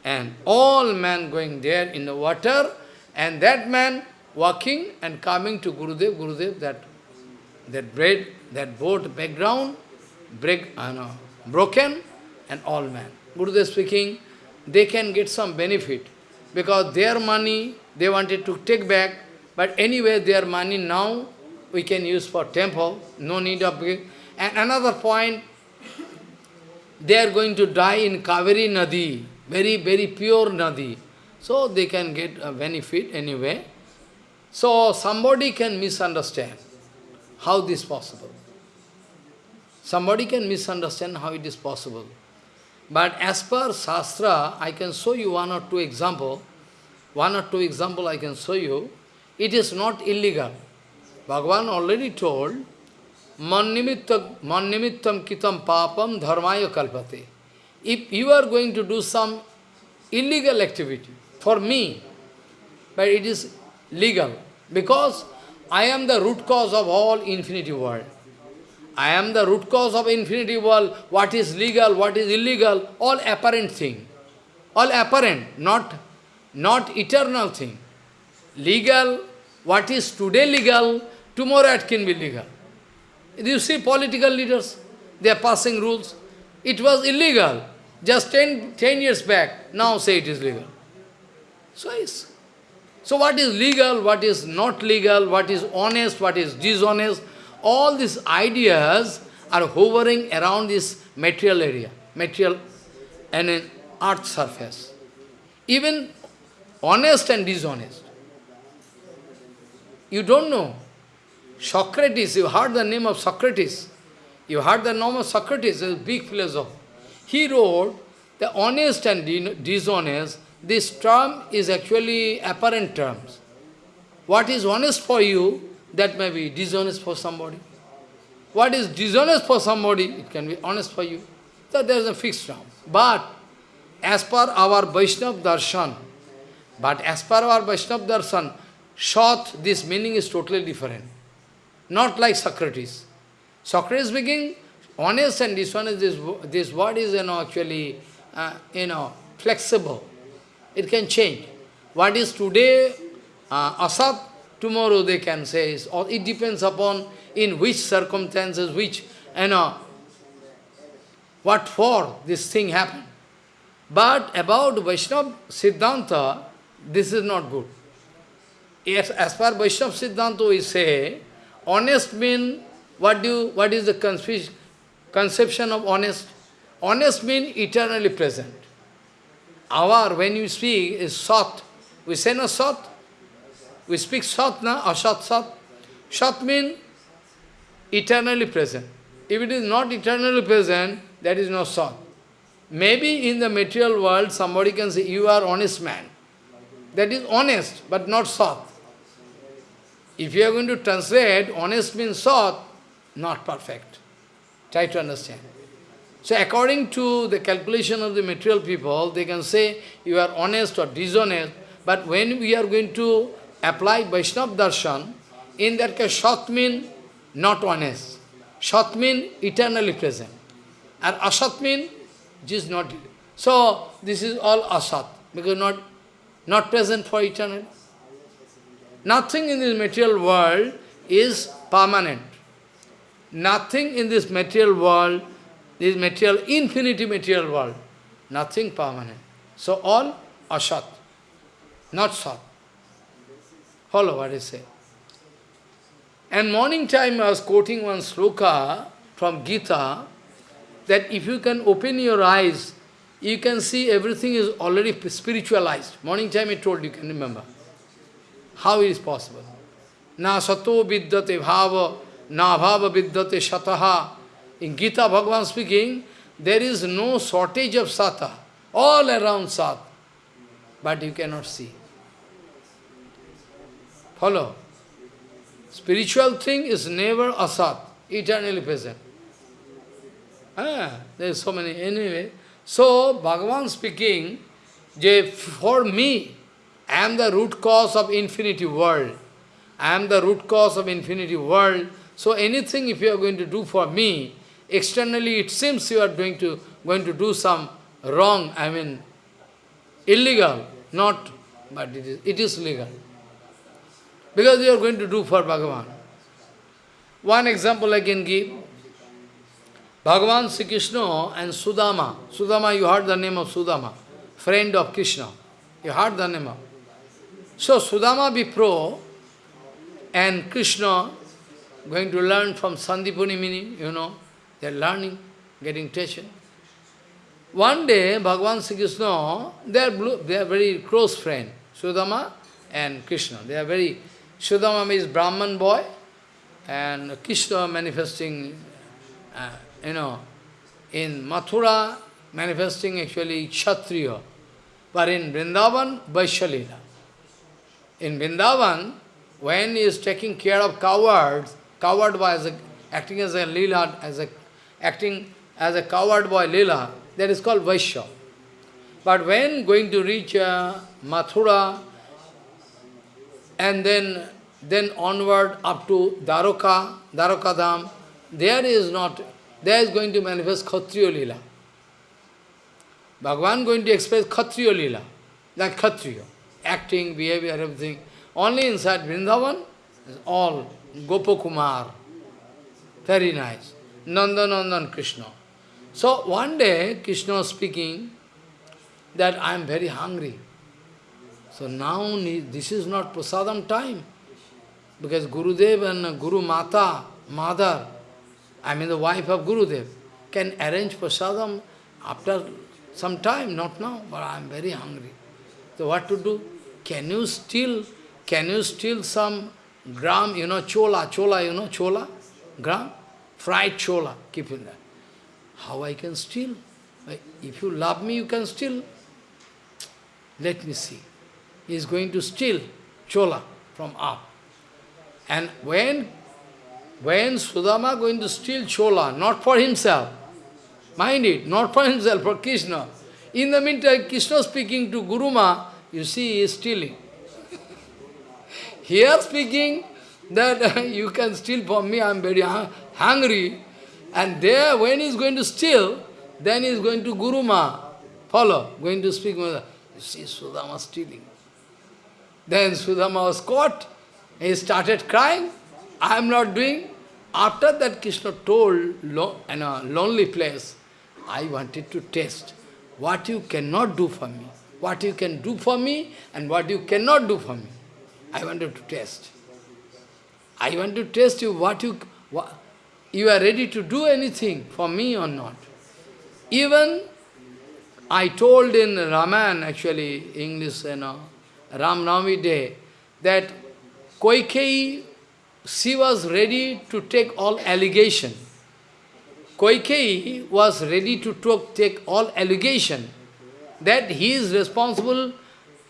and all men going there in the water and that man walking and coming to Gurudev, Gurudev, that that bread, that boat background, break, uh, no, broken and all men. Gurudev speaking, they can get some benefit because their money they wanted to take back, but anyway their money now we can use for temple, no need of and another point, they are going to die in Kaveri Nadi, very, very pure Nadi. So they can get a benefit anyway. So somebody can misunderstand how this is possible. Somebody can misunderstand how it is possible. But as per Shastra, I can show you one or two example. One or two example I can show you. It is not illegal. Bhagavan already told, Mannimittam kitam papam dharmaya kalpate. If you are going to do some illegal activity for me, but it is legal, because I am the root cause of all infinity world. I am the root cause of infinity world. What is legal, what is illegal, all apparent thing. All apparent, not, not eternal thing. Legal, what is today legal, tomorrow it can be legal. You see political leaders, they are passing rules. It was illegal just 10, 10 years back, now say it is legal. So it's, So what is legal, what is not legal, what is honest, what is dishonest, all these ideas are hovering around this material area, material and an earth surface. Even honest and dishonest. You don't know. Socrates, you heard the name of Socrates. You heard the name of Socrates, a big philosopher. He wrote, the honest and dishonest, this term is actually apparent terms. What is honest for you, that may be dishonest for somebody. What is dishonest for somebody, it can be honest for you. So there is a fixed term. But as per our Vaishnava darshan, but as per our Vaishnava darshan, short, this meaning is totally different. Not like Socrates. Socrates speaking, honest and dishonest, this, this word is you know, actually uh, you know, flexible. It can change. What is today uh, asat, tomorrow they can say, or it depends upon in which circumstances, which, you know, what for this thing happened. But about Vaishnava Siddhanta, this is not good. Yes, as far Vaishnava Siddhanta we say, honest mean, what do you, what is the conception of honest? Honest means eternally present. Our, when you speak, is sat. We say no sat. We speak sat, na, asat sat. Sat means eternally present. If it is not eternally present, that is not sat. Maybe in the material world, somebody can say, you are honest man. That is honest, but not sat. If you are going to translate, honest means sat, not perfect. Try to understand. So according to the calculation of the material people, they can say you are honest or dishonest, but when we are going to apply Vaishnav Darshan, in that case, Shat means not honest. Shat means eternally present. And Asat means just not. So this is all Asat, because not, not present for eternity. Nothing in this material world is permanent. Nothing in this material world this material, infinity material world, nothing permanent. So all asat, not sat. Follow what I say. And morning time I was quoting one sloka from Gita, that if you can open your eyes, you can see everything is already spiritualized. Morning time I told you, can remember. How it is possible? Na sato vidyate bhava, na bhava vidyate shataha, in Gita, Bhagavan speaking, there is no shortage of sata, all around sat, but you cannot see. Follow? Spiritual thing is never asat, eternally present. Ah, there is so many, anyway. So, Bhagavan speaking, for me, I am the root cause of infinity world. I am the root cause of infinity world. So anything if you are going to do for me, Externally it seems you are going to, going to do some wrong, I mean, illegal, not, but it is, it is legal. Because you are going to do for Bhagavan. One example I can give. Bhagavan Sri Krishna and Sudama. Sudama, you heard the name of Sudama, friend of Krishna. You heard the name of. So Sudama Vipro and Krishna going to learn from Sandipani Muni, you know, they are learning, getting teaching. One day, Bhagavan Sri Krishna, they are, they are very close friend, Sudama and Krishna. They are very, Sudama is Brahman boy, and Krishna manifesting, uh, you know, in Mathura, manifesting actually Kshatriya, but in Vrindavan, Vaishalila. In Vrindavan, when he is taking care of cowards, coward was acting as a lila, as a acting as a coward boy Leela, that is called Vaishya. But when going to reach uh, Mathura, and then, then onward up to Dwaraka, Dham, there is not, there is going to manifest Khatriya Leela. Bhagavan going to express Khatriya Leela, like Khatriya, acting, behavior, everything. Only inside Vrindavan all Gopakumar. Very nice. Nandanandan Krishna. So one day Krishna was speaking that I am very hungry. So now this is not prasadam time. Because Gurudev and Guru Mata, mother, I mean the wife of Gurudev, can arrange prasadam after some time, not now, but I am very hungry. So what to do? Can you steal, can you steal some gram, you know, chola, chola, you know, chola, gram? Fried chola, keep in there. How I can steal? If you love me, you can steal. Let me see. He is going to steal chola from up. And when, when Sudama going to steal chola, not for himself, mind it, not for himself, for Krishna. In the meantime, Krishna speaking to Guruma, you see, he is stealing. Here speaking that you can steal from me, I am very hungry. And there, when he is going to steal, then he is going to Guruma, follow, going to speak. You see, Sudama stealing. Then Sudama was caught. He started crying. I am not doing. After that, Krishna told lo in a lonely place, I wanted to test what you cannot do for me, what you can do for me, and what you cannot do for me. I wanted to test. I want to test you what you what, you are ready to do anything for me or not. Even I told in Raman, actually, English, you know, Ram Navami day, that Koikei, she was ready to take all allegation. Koikei was ready to take all allegation that he is responsible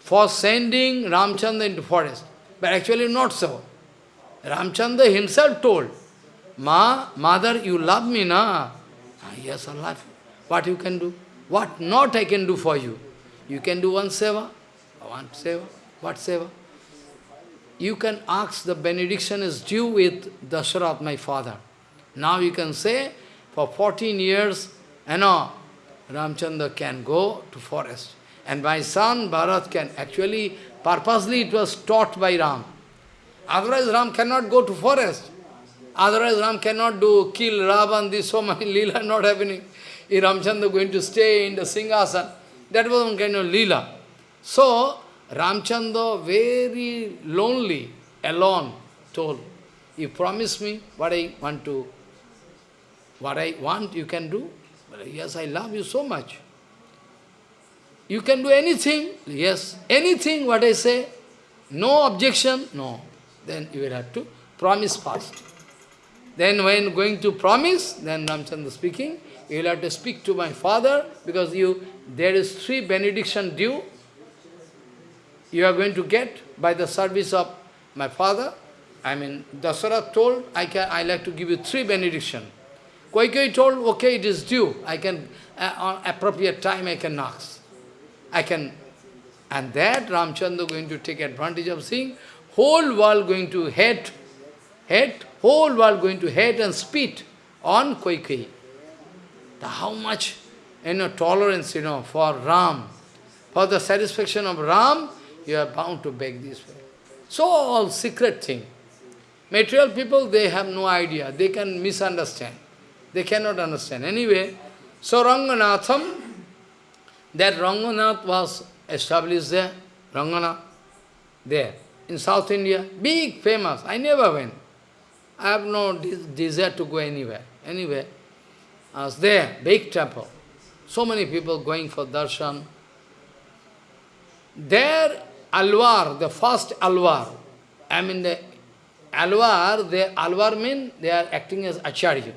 for sending Ramchandra into forest. But actually not so. Ramchandra himself told, Ma, mother, you love me, na? Ah, yes, I love you. What you can do? What not I can do for you? You can do one seva. One seva. What seva? You can ask, the benediction is due with Dasharath, my father. Now you can say, for 14 years, you know, Ramchandra can go to forest. And my son, Bharat, can actually, purposely it was taught by Ram. Otherwise Ram cannot go to forest. Otherwise Ram cannot do, kill Ravan, this so many lila not happening. Ramchandra going to stay in the Singhasan, that was one kind of lila. So, Ramchandra, very lonely, alone, told, you promise me what I want to, what I want you can do? Yes, I love you so much. You can do anything? Yes. Anything, what I say? No objection? No. Then you will have to promise first. Then when going to promise, then Ramchandra speaking, you will have to speak to my father, because you there is three benediction due you are going to get by the service of my father. I mean, Dasara told, I can, I like to give you three benediction. Koikei told, okay, it is due. I can, uh, on appropriate time, I can ask. I can, and that Ramchandra going to take advantage of seeing, whole world going to hate, hate, whole world going to hate and spit on Koikei. How much, you know, tolerance, you know, for Ram, for the satisfaction of Ram, you are bound to beg this way. So all secret thing. Material people, they have no idea. They can misunderstand. They cannot understand. Anyway, so Ranganatham, that Ranganath was established there, Ranganath, there, in South India, big, famous. I never went. I have no desire to go anywhere. Anyway, I was there, big temple. So many people going for darshan. There, Alwar, the first Alwar, I mean the Alwar, the Alwar mean they are acting as Acharya.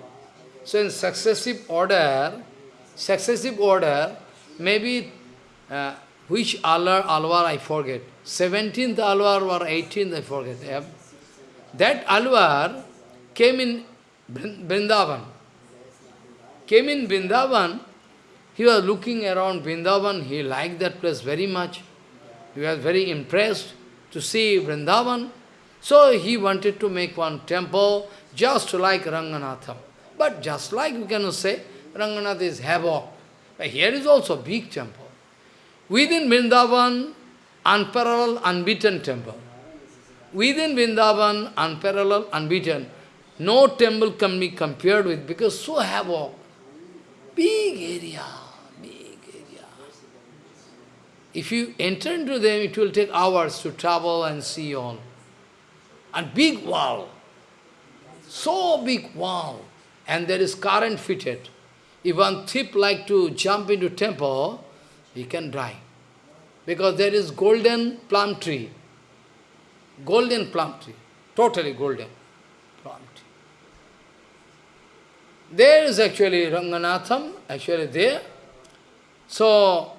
So in successive order, successive order, maybe uh, which Alwar, Alwar I forget. 17th Alwar or 18th I forget. Yeah. That Alwar came in Vrindavan. Came in Vrindavan, he was looking around Vrindavan, he liked that place very much. He was very impressed to see Vrindavan. So he wanted to make one temple just like Ranganatha. But just like we cannot say, Ranganath is havoc. But here is also big temple. Within Vrindavan, unparalleled, unbeaten temple. Within Vrindavan, unparalleled, unbeaten. No temple can be compared with because so havoc. Big area. If you enter into them, it will take hours to travel and see all. And big wall, so big wall, and there is current fitted. If one thief like to jump into temple, he can die. Because there is golden plum tree. Golden plum tree. Totally golden plum tree. There is actually Ranganatham, actually there. So,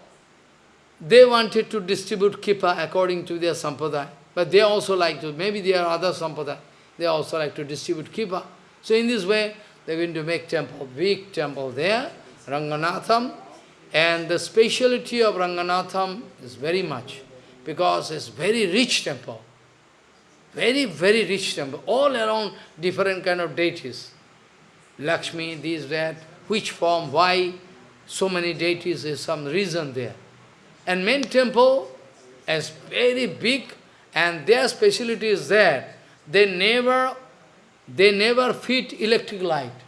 they wanted to distribute kripa according to their sampradaya. But they also like to, maybe there are other sampradaya, they also like to distribute kripa. So in this way, they're going to make temple, big temple there, Ranganatham. And the speciality of Ranganatham is very much, because it's very rich temple. Very, very rich temple. All around different kind of deities. Lakshmi, this, that, which form, why, so many deities, is some reason there. And main temple is very big, and their speciality is that they never, they never fit electric light.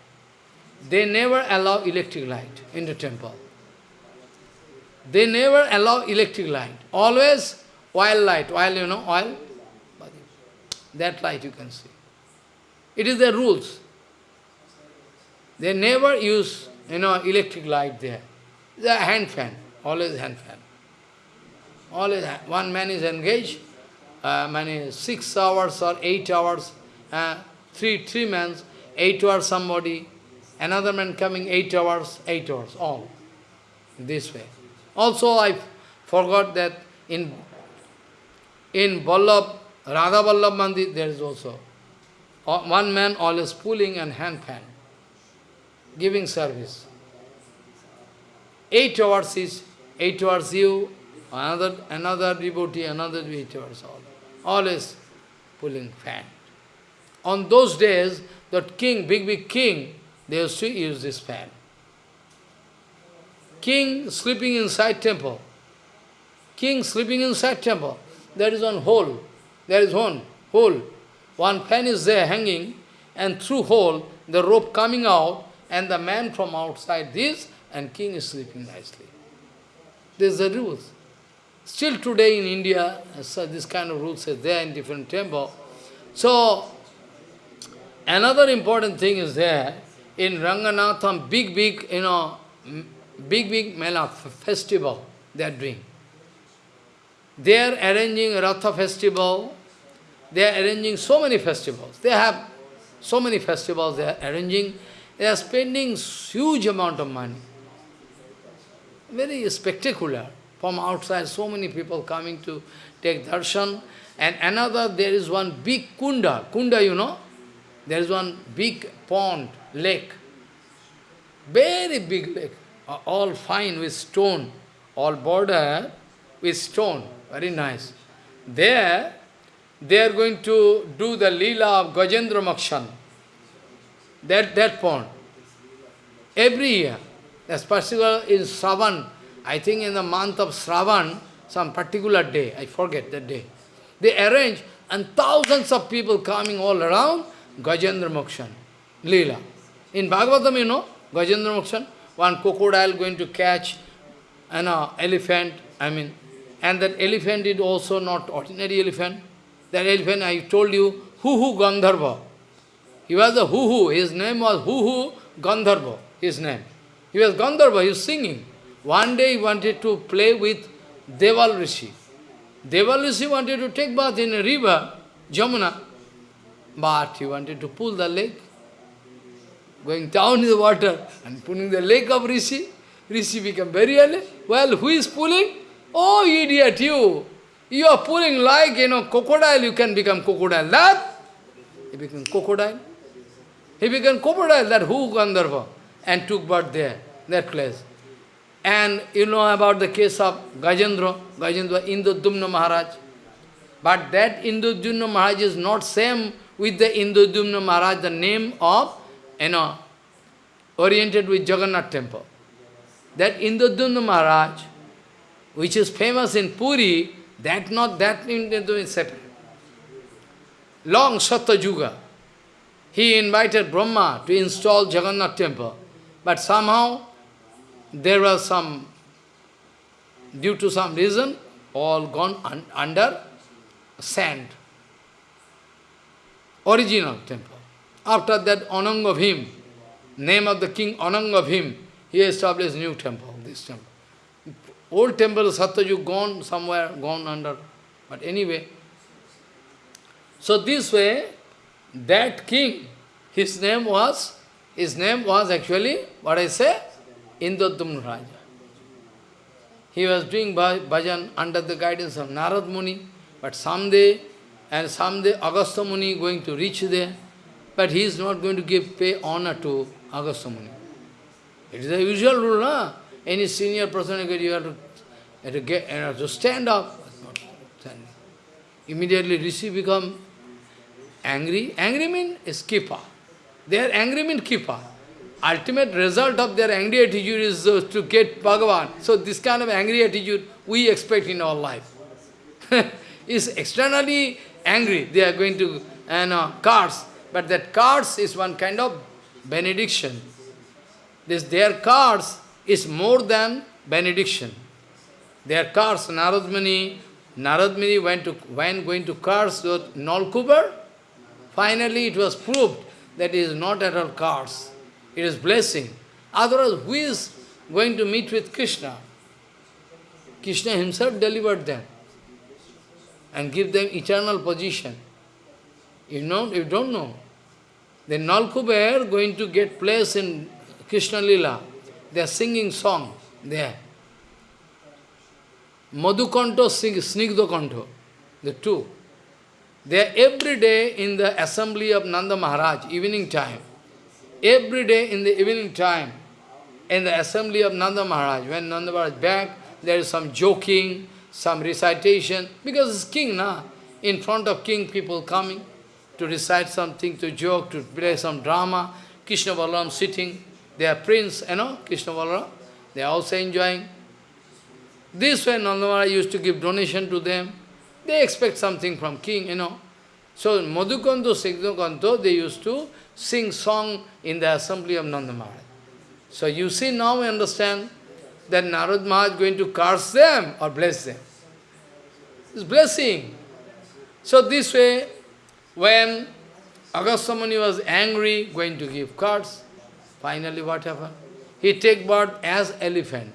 They never allow electric light in the temple. They never allow electric light. Always oil light, oil, you know, oil. That light you can see. It is their rules. They never use, you know, electric light there. The hand fan, always hand fan. Always, one man is engaged, uh, many six hours or eight hours, uh, three three men, eight hours somebody, another man coming eight hours, eight hours, all this way. Also, I forgot that in in Vallabh, Radha Vallabh Mandir, there is also uh, one man always pulling and hand fan, giving service. Eight hours is eight hours you, another another devotee, another hours all. Always pulling fan. On those days, that king, big big king, they used to use this fan. King sleeping inside temple. King sleeping inside temple. There is one hole. There is one hole. One fan is there hanging, and through hole, the rope coming out, and the man from outside this, and king is sleeping nicely. This is the rules. Still today in India, so uh, this kind of rules is there in different temple. So, another important thing is there, in Ranganatham, big, big, you know, big, big Mela festival they are doing. They are arranging Ratha festival, they are arranging so many festivals. They have so many festivals they are arranging. They are spending huge amount of money. Very spectacular. From outside, so many people coming to take darshan. And another, there is one big kunda. Kunda, you know? There is one big pond, lake. Very big lake all fine with stone, all border with stone, very nice. There, they are going to do the lila of Gajendra Mokshan, that, that pond. Every year, particular in Sravan, I think in the month of Sravan, some particular day, I forget that day. They arrange, and thousands of people coming all around, Gajendra Mokshan, Leela. In Bhagavatam, you know, Gajendra Mokshan, one crocodile going to catch an uh, elephant, I mean, and that elephant is also not ordinary elephant. That elephant, I told you, Huhu Gandharva. He was a Huhu, his name was Huhu Gandharva, his name. He was Gandharva, he was singing. One day he wanted to play with Deval Rishi. Deval Rishi wanted to take bath in a river, Jamuna, but he wanted to pull the leg going down in the water and pulling the leg of Rishi. Rishi became very early. Well, who is pulling? Oh, idiot, you! You are pulling like, you know, crocodile, you can become crocodile. That? He became crocodile. He became crocodile, that who Gandharva, and took birth there, that place. And you know about the case of Gajendra, Gajendra, Indradyumna Maharaj. But that Indradyumna Maharaj is not same with the Indradyumna Maharaj, the name of you know, oriented with Jagannath temple. That Indradyumna Maharaj, which is famous in Puri, that not that Indradyumna is separate. Long Satyajuga, he invited Brahma to install Jagannath temple. But somehow, there was some due to some reason, all gone un under sand. Original temple. After that, Anangabhim, name of the king Anangabhim, he established new temple, this temple. Old temple Satyajug gone somewhere, gone under. But anyway, so this way, that king, his name was, his name was actually, what I say, Indradyumna Raja. He was doing bhajan under the guidance of Narad Muni, but someday, and someday Agastya Muni going to reach there, but he is not going to give pay honor to Agastya Muni. It is the usual rule, na? Any senior person, you have to, you have to, get, you have to stand up. Immediately Rishi become angry. Angry means kripa. They are angry means kripa. Ultimate result of their angry attitude is uh, to get Bhagavan. So this kind of angry attitude we expect in our life. is externally angry. They are going to you know, cards. But that cards is one kind of benediction. This their cards is more than benediction. Their cards, Narad Muni, Naradmani went to when going to curse Nalkubar, finally it was proved that it is not at all curse, it is blessing. Otherwise, who is going to meet with Krishna? Krishna himself delivered them and give them eternal position. You know, you don't know. The Nalkuber going to get place in Krishna Lila. They are singing song there. Madhukanto, Snigdhakanto, the two. They are every day in the assembly of Nanda Maharaj, evening time. Every day in the evening time, in the assembly of Nanda Maharaj, when Nanda Maharaj back, there is some joking, some recitation, because it's king, na? In front of king, people coming to recite something, to joke, to play some drama. Krishna Balaram sitting, they are prince, you know, Krishna Balaram. They are also enjoying. This way Nanda Maharaj used to give donation to them. They expect something from king, you know. So Madhukanto, Snigdhakanto, they used to sing song in the assembly of Nanda Maharaj. So you see now we understand that Narad Maharaj is going to curse them or bless them. It's blessing. So this way, when Agastya Muni was angry, going to give cards, finally what happened? He take birth as elephant.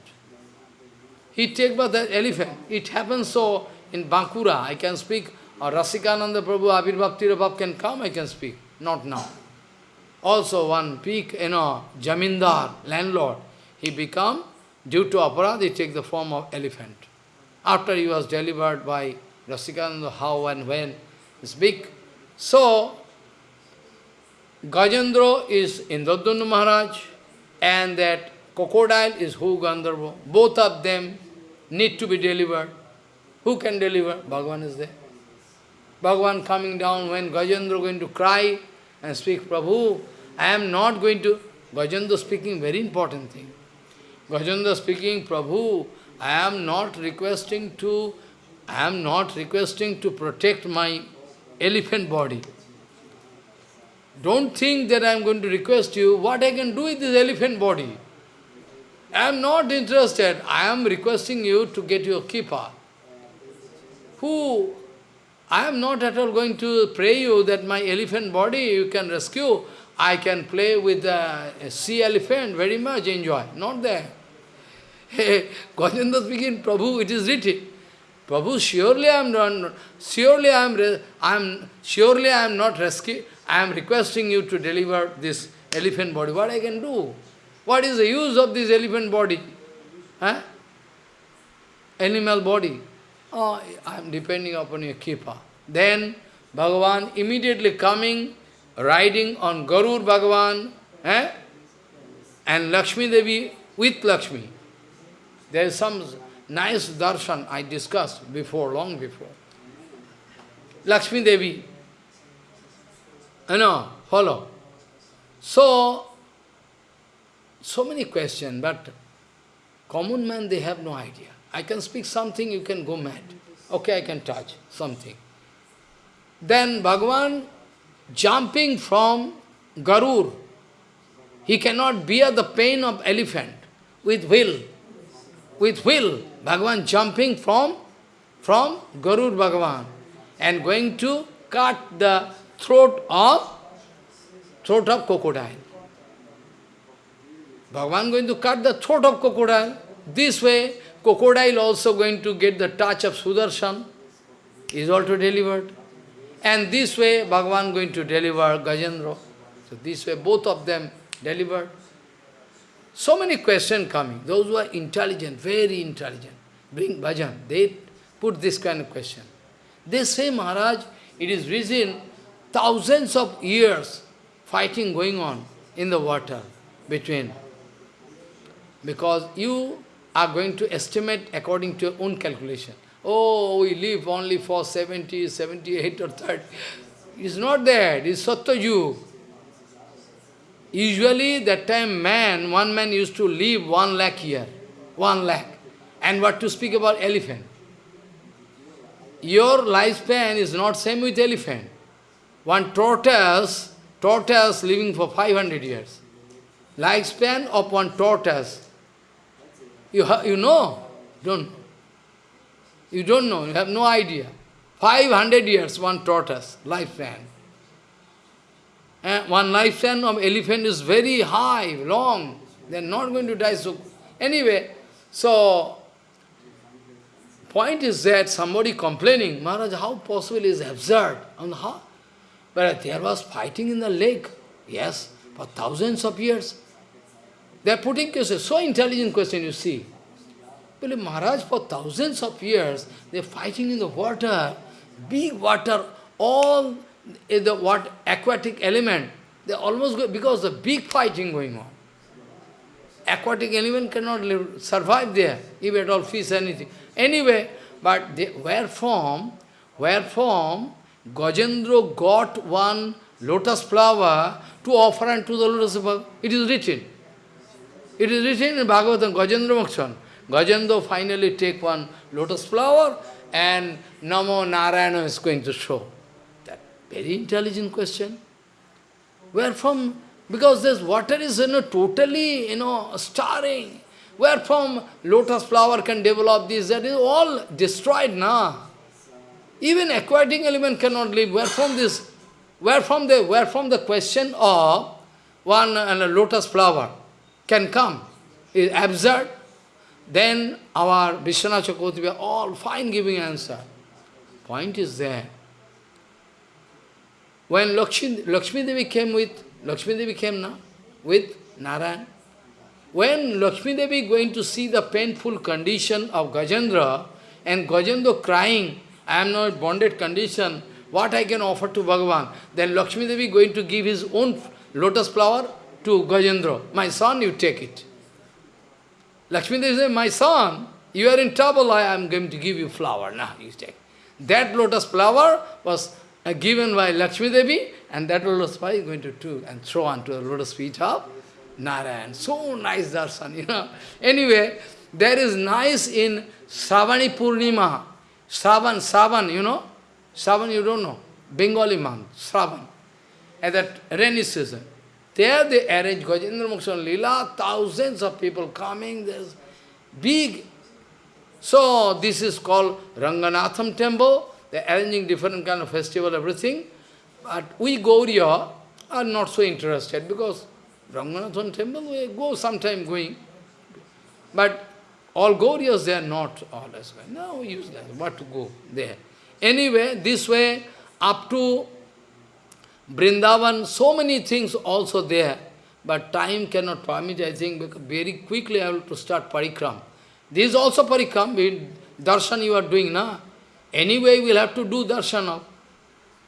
He take birth as elephant. It happens so in Bankura, I can speak, or Rasikananda Prabhu, Abir Bhakti Rabhav can come, I can speak. Not now. Also one peak, you know, Jamindar, landlord, he become Due to aparad, he take the form of elephant. After he was delivered by Rasikananda, how and when, it's big. So, Gajendra is Indradyumna Maharaj, and that crocodile is Hu Gandharva. Both of them need to be delivered. Who can deliver? Bhagavan is there. Bhagavan coming down when Gajendra going to cry and speak, Prabhu, I am not going to... Gajendra speaking very important thing. Gajendra speaking, Prabhu, I am not requesting to, I am not requesting to protect my elephant body. Don't think that I am going to request you what I can do with this elephant body. I am not interested. I am requesting you to get your kripa. Who? I am not at all going to pray you that my elephant body you can rescue. I can play with the sea elephant very much, enjoy. Not there. Gajendra speaking, Prabhu, it is written. Prabhu, surely I am not, surely I am, I am, surely I am not rescue. I am requesting you to deliver this elephant body. What I can do? What is the use of this elephant body? Huh? Animal body. Oh, I am depending upon your kripa. Then Bhagavan immediately coming, riding on Garur Bhagavan, eh? and Lakshmi Devi with Lakshmi. There is some nice darshan I discussed before, long before. Lakshmi Devi, you know, follow. So, so many questions, but common man, they have no idea. I can speak something, you can go mad. Okay, I can touch something. Then Bhagavan jumping from Garur, he cannot bear the pain of elephant with will. with will, Bhagavan jumping from, from Garur Bhagavan and going to cut the throat of, throat of crocodile. Bhagavan going to cut the throat of crocodile. This way, crocodile also going to get the touch of Sudarshan, is also delivered. And this way, Bhagavan going to deliver Gajendra. So this way, both of them delivered. So many questions coming. Those who are intelligent, very intelligent, bring bhajan, they put this kind of question. They say, Maharaj, it is reason thousands of years fighting going on in the water between. Because you are going to estimate according to your own calculation. Oh, we live only for 70, 78 or 30. It's not that, it's Sattva Usually that time man, one man used to live one lakh year, one lakh. And what to speak about elephant? Your lifespan is not same with elephant. One tortoise, tortoise living for 500 years. Lifespan of one tortoise. You, you know? Don't You don't know, you have no idea. 500 years, one tortoise, lifespan. And one lifespan of elephant is very high, long. They are not going to die so... Anyway, so... Point is that somebody complaining, Maharaj, how possible is absurd? And how? But there was fighting in the lake. Yes, for thousands of years. They are putting questions, so intelligent question you see. Well, Maharaj, for thousands of years, they are fighting in the water, big water, all the what aquatic element, they almost go, because the big fighting going on. Aquatic element cannot live, survive there, if at all fish anything. Anyway, but they, where from, where from Gajendra got one lotus flower to offer unto the lotus flower. It is written. It is written in Bhagavatam, Gajendra Mokshan. Gajendra finally take one lotus flower and Namo Narayana is going to show. That very intelligent question. Where from? Because this water is you know, totally you know, starring. Where from lotus flower can develop this? That is all destroyed now. Even aquatic element cannot live. Where from this? Where from the where from the question of one and a lotus flower can come? Is absurd. Then our Vishwanath Chakravarti all fine giving answer. Point is there. When Lakshmi, Lakshmi Devi came with, Lakshmi Devi came now, with Narayan, when Lakshmi Devi going to see the painful condition of Gajendra, and Gajendra crying, I am not bonded condition, what I can offer to Bhagavan? Then Lakshmi Devi going to give his own lotus flower to Gajendra. My son, you take it. Lakshmi Devi said, my son, you are in trouble, I am going to give you flower. Now you take. That lotus flower was uh, given by Lakshmi Devi, and that lotus flower is going to do and throw onto the lotus feet of Narayan. So nice darshan, you know. Anyway, there is nice in Savani Purnima. Savan, Savan, you know? Savan, you don't know. Bengali month, Savan. At that rainy season. There they arrange Gajendra Mokshan Lila, thousands of people coming, there's big. So this is called Ranganatham temple. They're arranging different kind of festival, everything. But we Gauriya are not so interested because Ranganatham temple, we go sometime going. But all Gauriyas, they are not always going. No, useless. What to go there? Anyway, this way, up to Vrindavan, so many things also there. But time cannot permit, I think, very quickly I have to start parikram. This is also parikram, darshan you are doing, na? Anyway, we will have to do darshan of.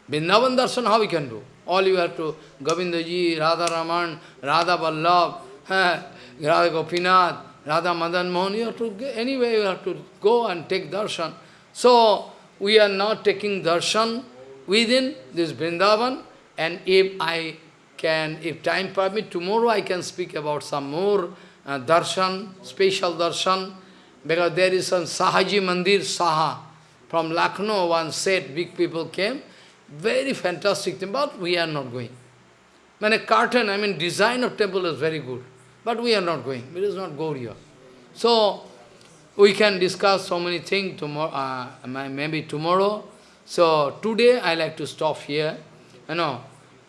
Vrindavan darshan, how we can do? All you have to, Govindaji, Radha Raman, Radha Vallabh, Radha Gopinath, Radha Madan Mohan, you have to, anyway, you have to go and take darshan. So, we are now taking darshan within this Vrindavan, and if I can, if time permit, tomorrow I can speak about some more uh, darshan, special darshan, because there is some Shahji Mandir, Saha, from Lucknow, one said, big people came, very fantastic thing, but we are not going. When a curtain, I mean design of temple is very good, but we are not going, it is not Gauriya. So, we can discuss so many things tomorrow, uh, maybe tomorrow. So today I like to stop here, you know.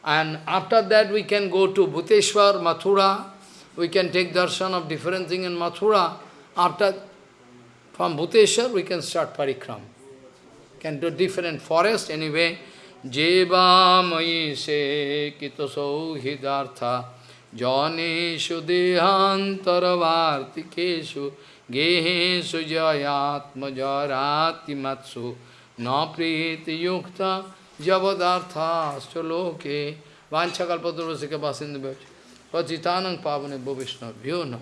And after that we can go to Bhuteshwar, Mathura. We can take darshan of different things in Mathura. After, from Bhuteshwar we can start parikram. Can do different forest anyway. Jeva mayi se kitaso hidartha janeshu dehantarvartikeshu gehesu jayatma jarati matsu na priti yukta javadartha stoloke vanchakalpadurvasika basindu Pachitanang pavane bhavishna vyo nam